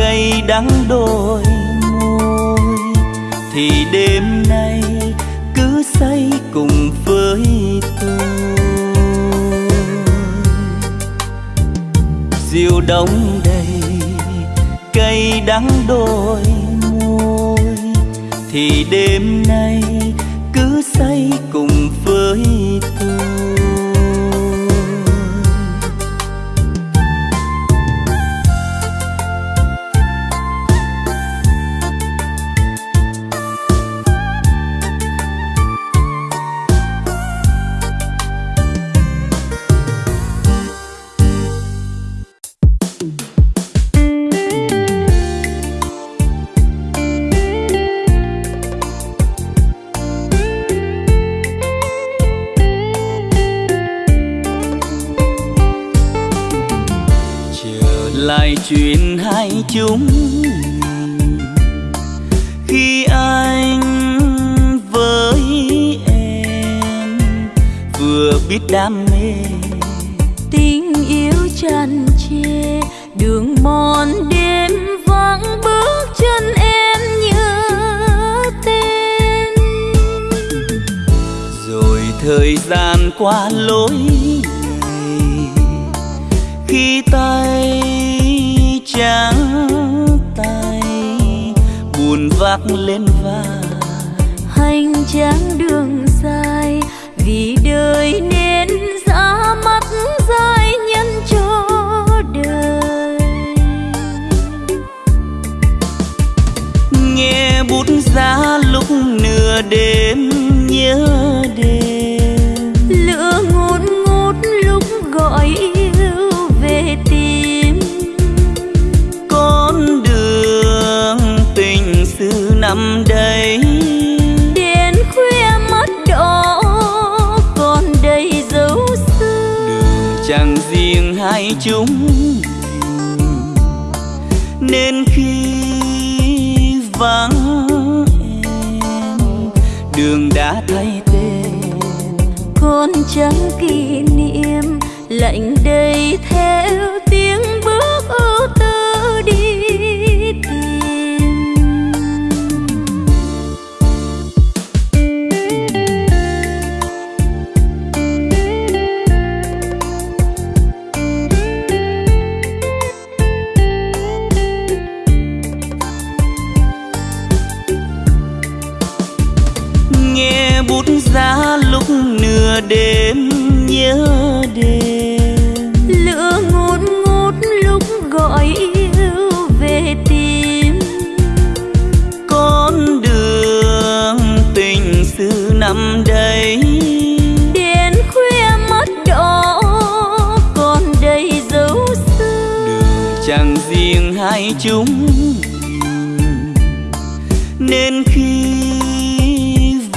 A: cây đắng đôi môi, thì đêm nay cứ say cùng với tôi. Rượu đông đầy cây đắng đôi môi, thì đêm nay cứ say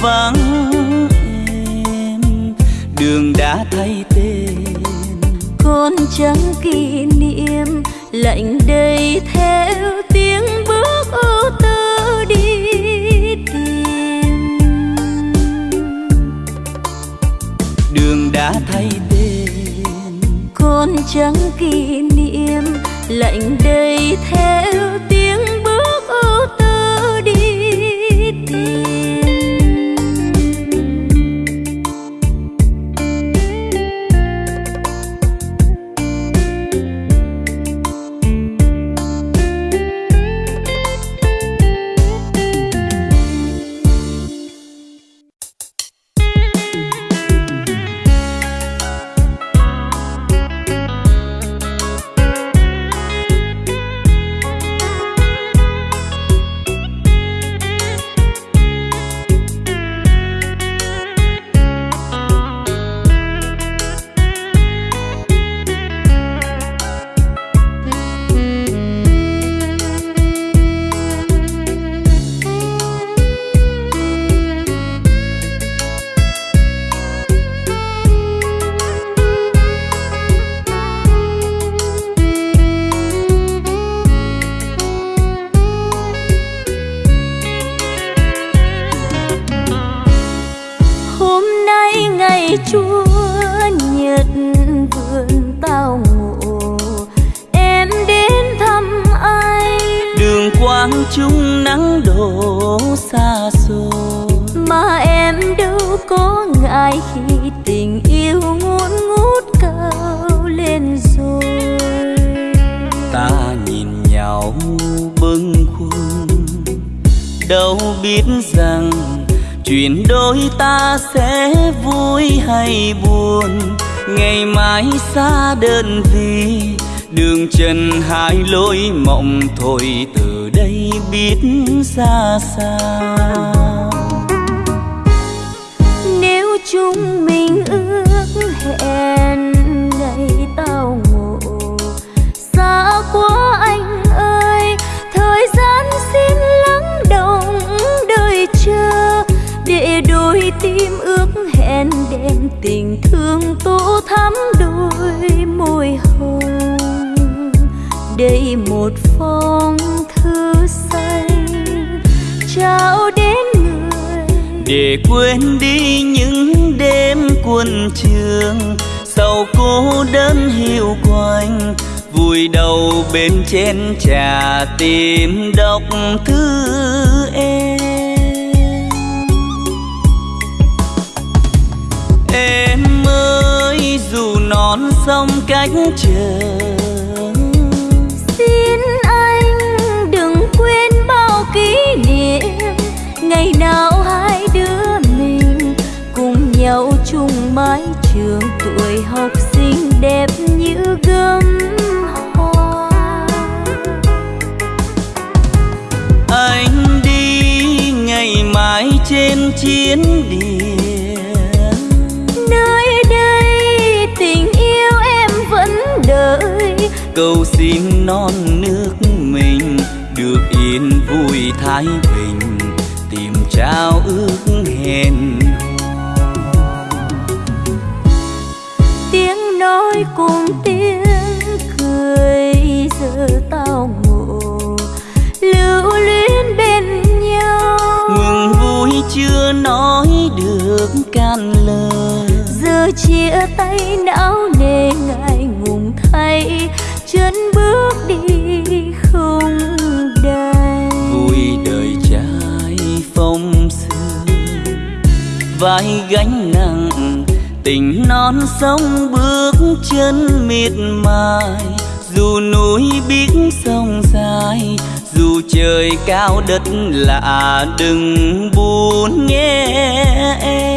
B: vắng
A: em đường đã thay tên.
B: Con trắng kỷ niệm lạnh đầy theo tiếng bước ô tô đi tìm.
A: Đường đã thay tên.
B: Con trắng kỷ niệm lạnh đầy
A: non nước mình được yên vui thái bình tìm trao ước hẹn
B: tiếng nói cùng tiếng cười giờ tao ngộ lưu luyến bên nhau.
A: Mừng vui chưa nói được can lời.
B: Giờ chia tay não
A: vai gánh nặng, tình non sông bước chân miệt mài. Dù núi biết sông dài, dù trời cao đất lạ, đừng buồn nghe em.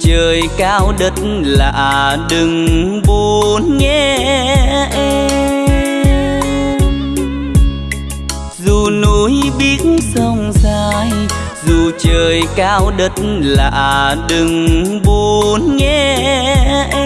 A: trời cao đất lạ, đừng buồn nhé em. Dù núi biết sông dài, dù trời cao đất lạ, đừng buồn nhé em.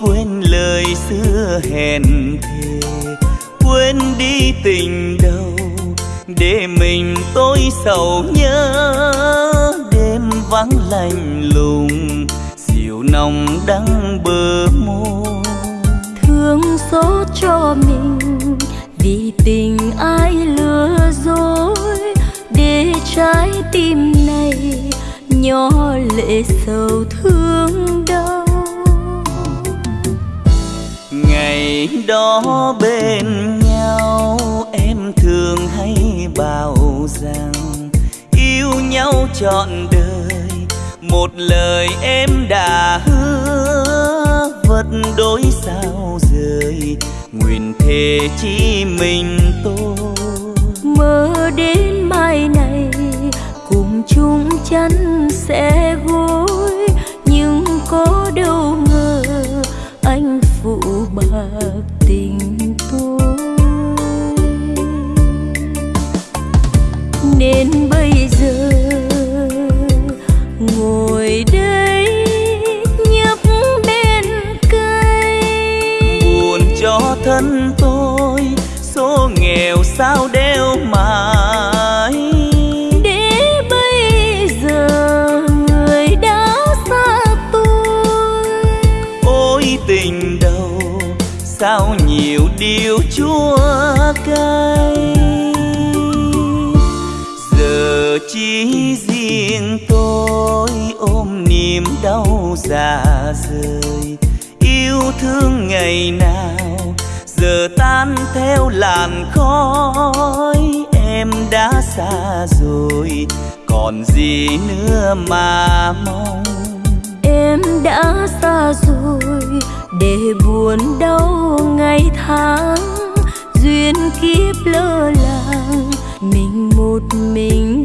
A: quên lời xưa hẹn thề, quên đi tình đầu, để mình tôi sầu nhớ. Đêm vắng lạnh lùng, dịu nồng đắng bờ môi.
B: Thương xót cho mình, vì tình ai lừa dối. Để trái tim này, nhỏ lệ sầu thương.
A: Ngày đó bên nhau, em thường hay bảo rằng yêu nhau trọn đời, một lời em đã hứa vật đối sao rời, nguyện thề chỉ mình tôi.
B: Mơ đến mai này, cùng chung chắn sẽ gối tình tôi. Nên
A: thương ngày nào, giờ tan theo làn khói, em đã xa rồi, còn gì nữa mà mong?
B: Em đã xa rồi, để buồn đau ngày tháng, duyên kiếp lơ làng, mình một mình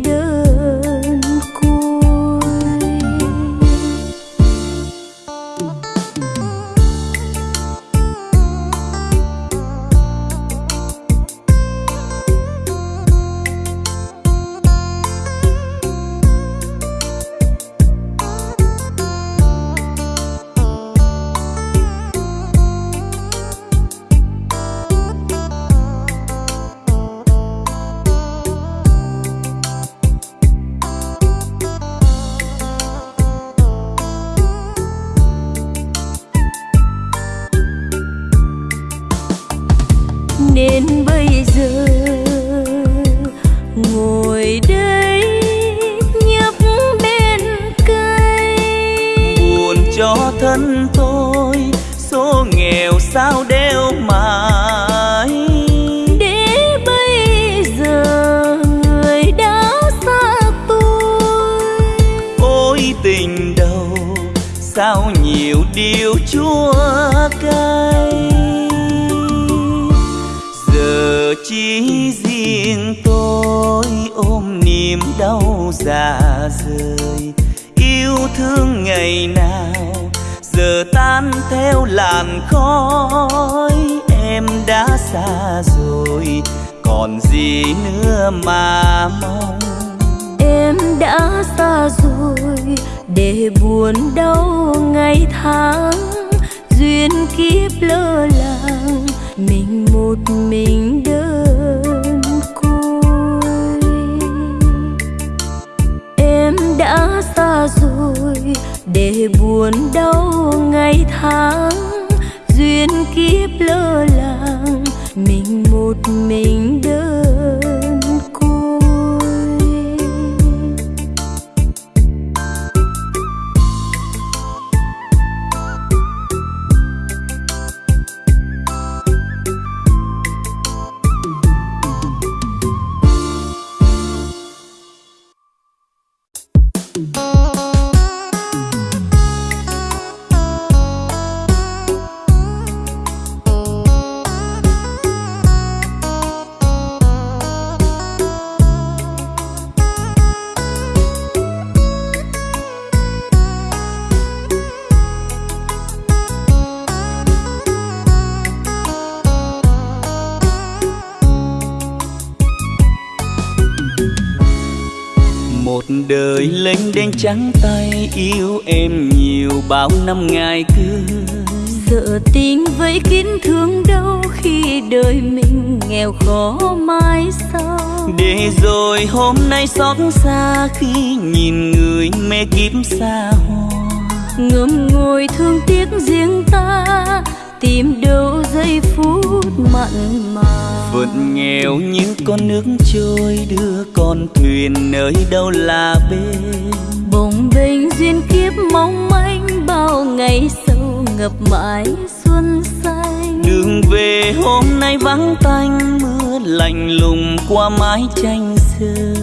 A: hôm vắng tanh, mưa lạnh lùng qua mái tranh xưa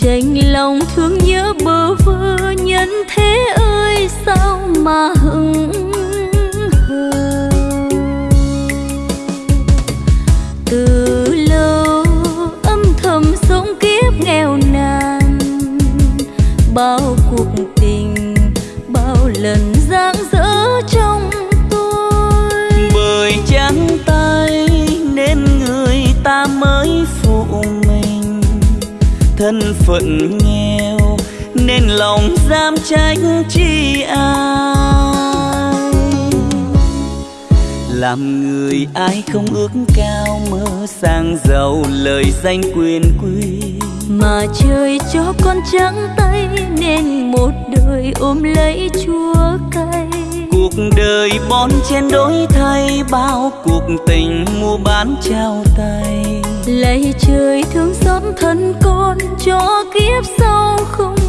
B: tranh lòng thương nhớ bơ vơ, nhân thế ơi, sao mà hững hờ? Từ lâu, âm thầm sống kiếp nghèo nàn, bao cuộc
A: phận nghèo nên lòng dám trách chi ai. Làm người ai không ước cao mơ sang giàu lời danh quyền quý.
B: Mà trời cho con trắng tay nên một đời ôm lấy chúa cay.
A: Cuộc đời bon chen đổi thay bao cuộc tình mua bán trao tay
B: lạy trời thương xót thân con cho kiếp sau không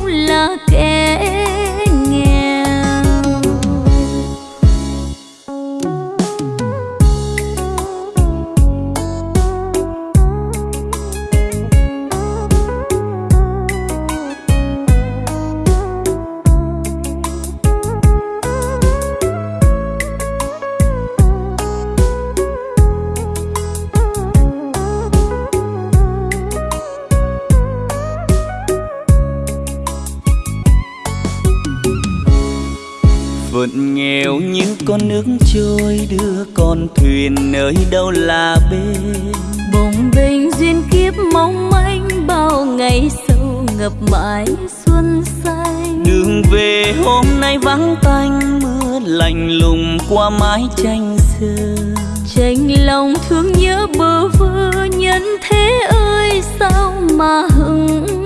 A: con nước trôi đưa con thuyền nơi đâu là bên.
B: Bồng bềnh duyên kiếp mong manh bao ngày sâu ngập mãi xuân xanh.
A: Đường về hôm nay vắng tanh mưa lạnh lùng qua mái tranh xưa
B: tranh lòng thương nhớ bơ vơ nhân thế ơi sao mà hững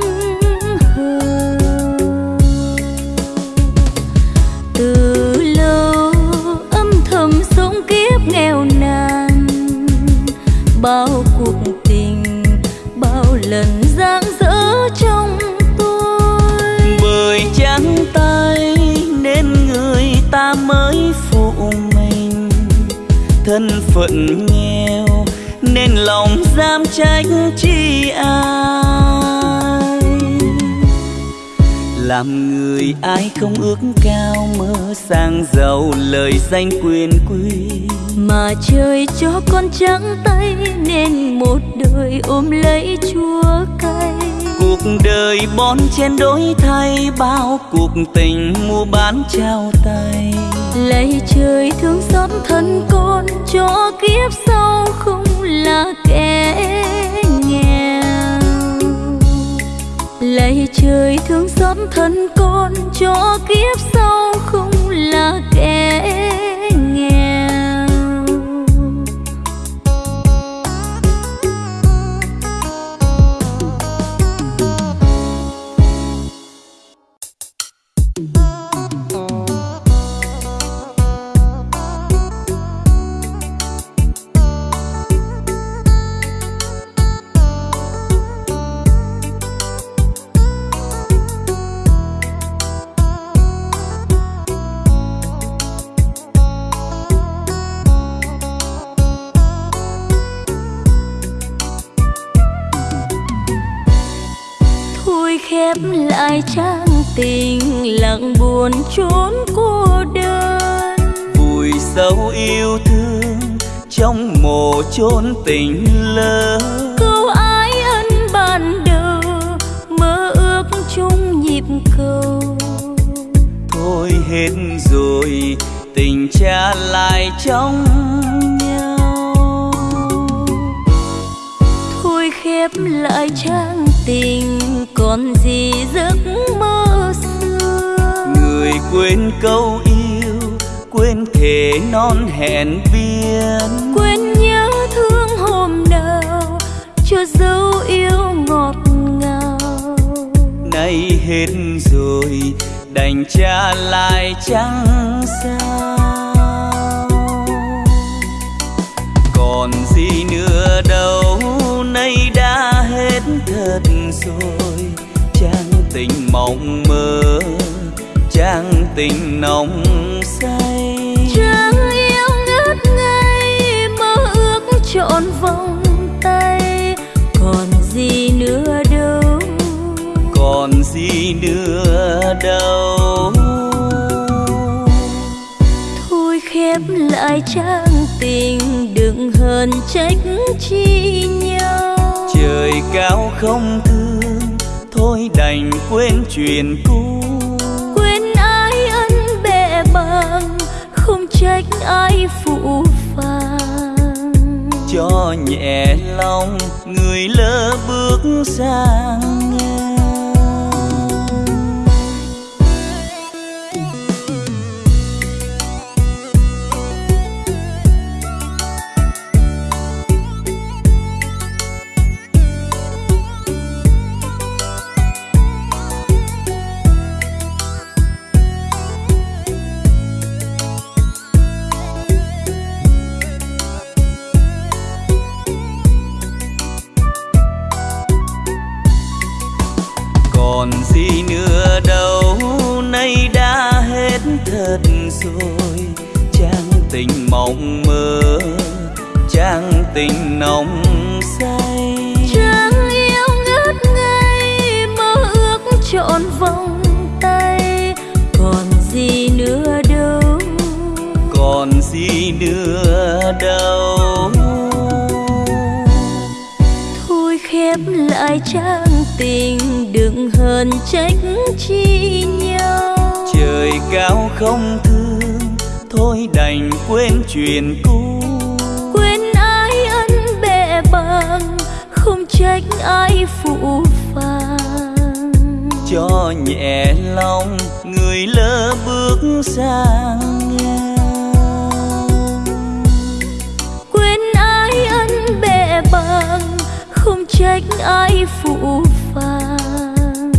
A: mới phụ mình. Thân phận nghèo nên lòng dám trách chi ai. Làm người ai không ước cao mơ sang giàu lời danh quyền quý.
B: Mà trời cho con trắng tay nên một đời ôm lấy chúa cay.
A: Cuộc đời bon chen đổi thay bao cuộc tình mua bán trao tay
B: lạy trời thương xót thân con, cho kiếp sau không là kẻ nghèo. Lạy trời thương xót thân con, cho kiếp sau không là kẻ nghèo trốn cô đơn.
A: Vùi sâu yêu thương trong mồ chốn tình lỡ.
B: Câu ái ân ban đầu mơ ước chung nhịp cầu.
A: Thôi hết rồi tình trả lại trong nhau.
B: Thôi khép lại trang tình còn gì giấc mơ
A: quên câu yêu quên thể non hẹn viên
B: quên nhớ thương dấu yêu ngọt ngào.
A: Nay hết rồi đành trả lại chẳng sao. Còn gì nữa đâu nay đã hết thật rồi. Trang tình mộng mơ tình nồng say.
B: Trang yêu ngất ngây mơ ước trọn vòng tay. Còn gì nữa đâu?
A: Còn gì nữa đâu?
B: Thôi khép lại trang tình đừng hờn trách chi nhau.
A: Trời cao không thương thôi đành quên chuyện cũ
B: ai phụ phàng.
A: Cho nhẹ lòng người lỡ bước sang. Quên chuyện cũ.
B: Quên ai ân bệ bằng không trách ai phụ phàng.
A: Cho nhẹ lòng người lỡ bước sang
B: quên ai ân bệ bằng không trách ai phụ phàng.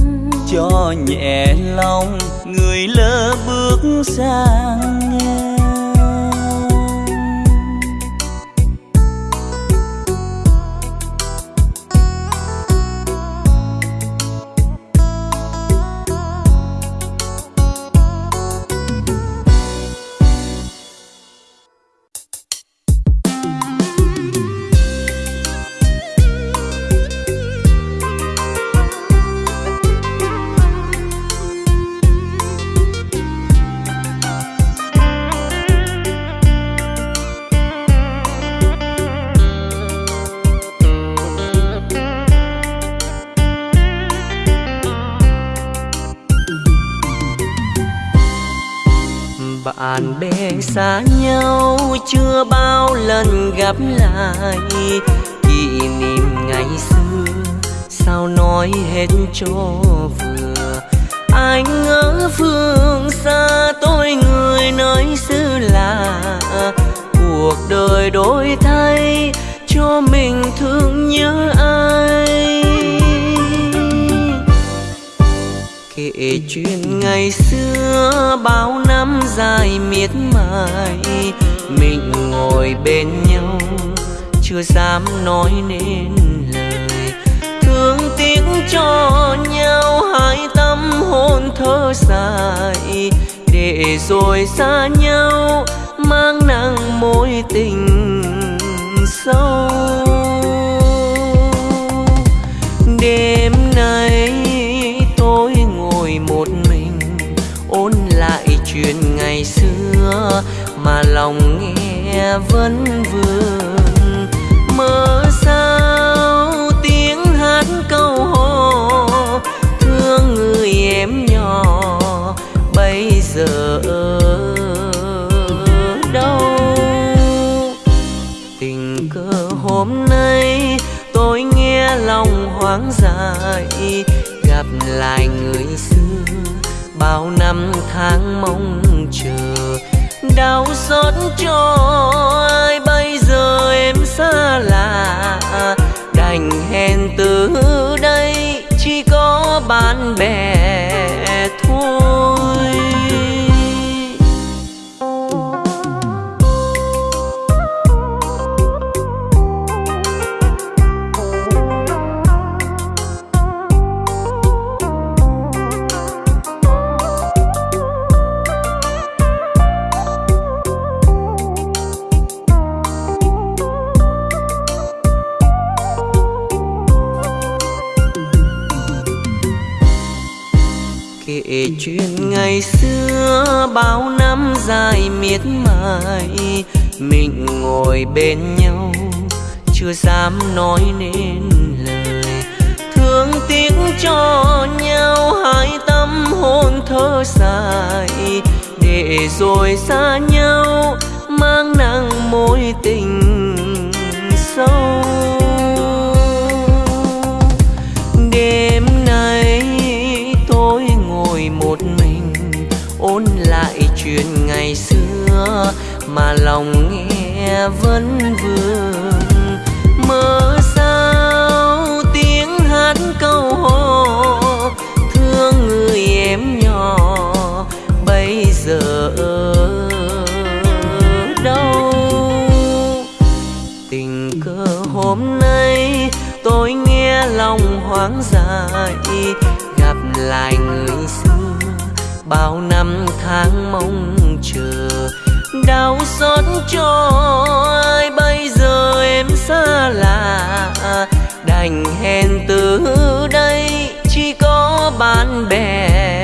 A: Cho nhẹ lòng người lỡ bước sang ngang
C: chưa bao lần gặp lại. Kỷ niệm ngày xưa, sao nói hết cho vừa? Anh ở phương xa tôi người nơi xứ lạ. Cuộc đời đổi thay cho mình thương nhớ ai? Kể chuyện ngày xưa bao năm dài miệt mài mình ngồi bên nhau, chưa dám nói nên lời. Thương tiếc cho nhau, hai tâm hồn thơ dài. Để rồi xa nhau, mang nặng mối tình sâu. Đêm mà lòng nghe vẫn vương mơ sao tiếng hát câu hò, thương người em nhỏ bây giờ ở đâu? Tình cờ hôm nay tôi nghe lòng hoang dại, gặp lại người xưa bao năm tháng mong chờ đau xót cho ai? Bây giờ em xa lạ. Đành hẹn từ đây, chỉ có bạn bè. Kể chuyện ngày xưa bao năm dài miệt mài. Mình ngồi bên nhau, chưa dám nói nên lời. Thương tiếc cho nhau, hai tâm hồn thơ dài. Để rồi xa nhau, mang nặng mối tình sâu. Chuyện ngày xưa mà lòng nghe vẫn vương. Mơ sao tiếng hát câu hò, thương người em nhỏ bây giờ đâu? Tình cờ hôm nay tôi nghe lòng hoang dại, gặp lại người xưa bao năm tháng mong chờ. Đau xót cho ai, bây giờ em xa lạ. Đành hẹn từ đây, chỉ có bạn bè.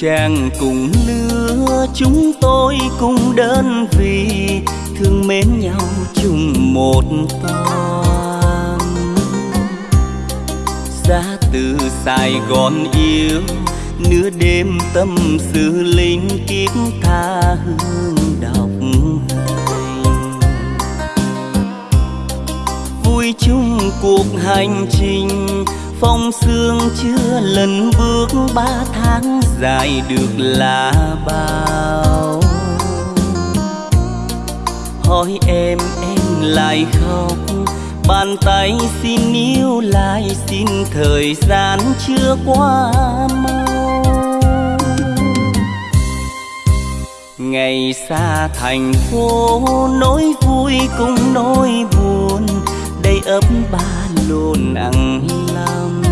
C: Chàng
A: cùng lứa, chúng tôi cùng đơn vị, thương mến nhau chung một toan ra từ sài gòn yêu, nửa đêm tâm sự linh kiếp tha hương đọc hành vui chung cuộc hành trình phong sương chưa lần bước ba tháng, dài được là bao. Hỏi em em lại khóc. Bàn tay xin níu lại, xin thời gian chưa qua mau. Ngày xa thành phố, nỗi vui cùng nỗi buồn. Đầy ấp ba luôn ăn lắm.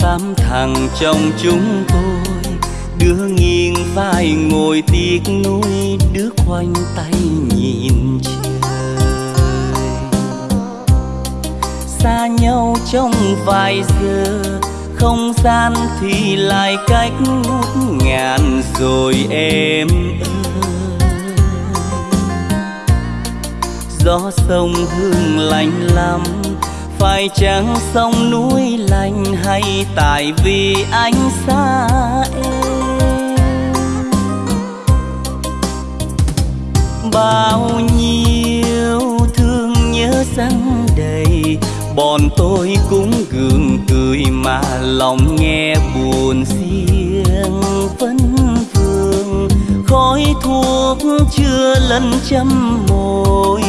A: Tám thằng trong chúng tôi, đứa nghiêng vai ngồi tiếc nuối, đứa khoanh tay nhìn trời. Xa nhau trong vài giờ, không gian thì lại cách ngút ngàn rồi em ơi. Gió sông hương lạnh lắm. Phải chăng sông núi lạnh hay tại vì anh xa em? Bao nhiêu thương nhớ răng đầy, bọn tôi cũng gượng cười mà lòng nghe buồn riêng vẫn khói thuốc chưa lần châm môi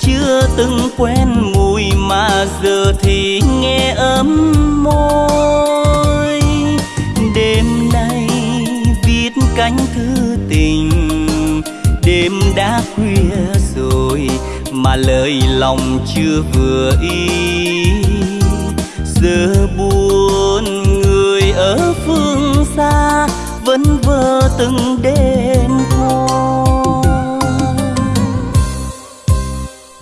A: chưa từng quen mùi mà giờ thì nghe ấm môi. Đêm nay viết cánh thư tình, đêm đã khuya rồi mà lời lòng chưa vừa ý. Giờ buồn người ở phương xa vẫn vơ từng đêm hoa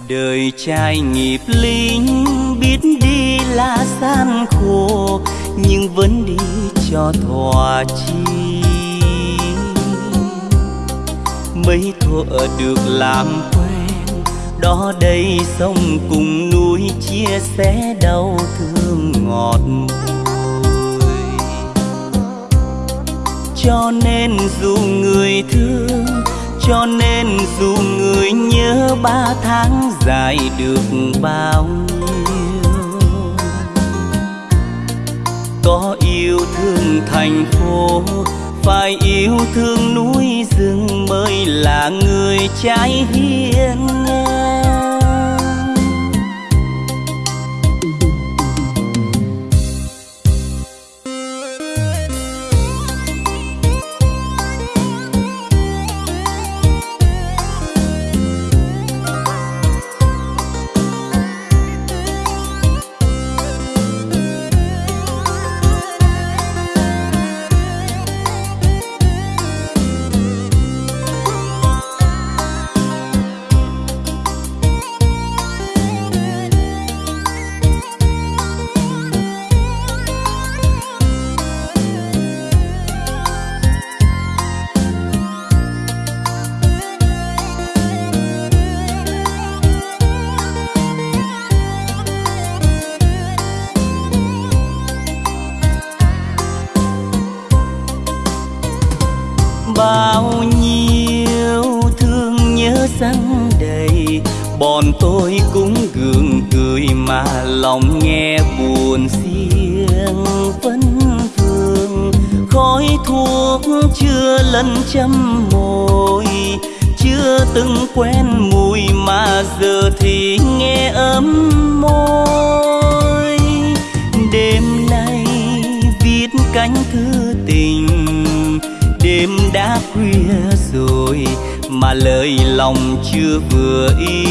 A: đời trai nghiệp lính biết đi là gian khổ, nhưng vẫn đi cho thỏa chi mấy thuở được làm quen, đó đây sông cùng núi chia sẻ đau thương ngọt bùi cho nên dù người thương, cho nên dù người nhớ ba tháng dài được bao nhiêu. Có yêu thương thành phố, phải yêu thương núi rừng mới là người trái hiền ngang. Tôi cũng gượng cười mà lòng nghe buồn riêng vẫn thương. Khói thuốc chưa lần châm môi chưa từng quen mùi mà giờ thì nghe ấm môi. Đêm nay viết cánh thư tình, đêm đã khuya rồi mà lời lòng chưa vừa ý.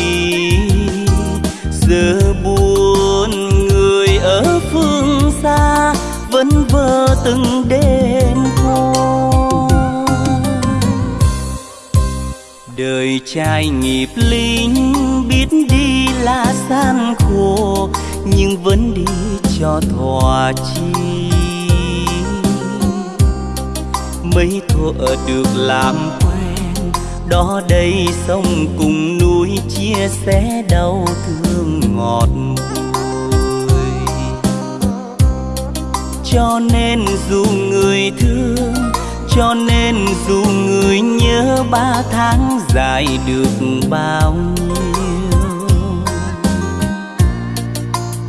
A: Giờ buồn người ở phương xa vẫn vơ từng đêm qua đời trai nghiệp lính biết đi là gian khổ, nhưng vẫn đi cho thỏa chi mấy thuở được làm đó đây sông cùng núi chia sẻ đau thương ngọt bùi cho nên dù người thương, cho nên dù người nhớ ba tháng dài được bao nhiêu.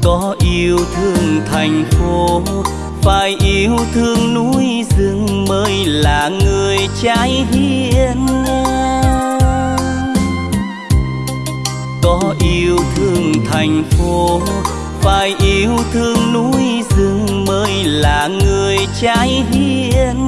A: Có yêu thương thành phố phải yêu thương núi rừng mới là người trái hiền có yêu thương thành phố, phải yêu thương núi rừng mới là người trái hiền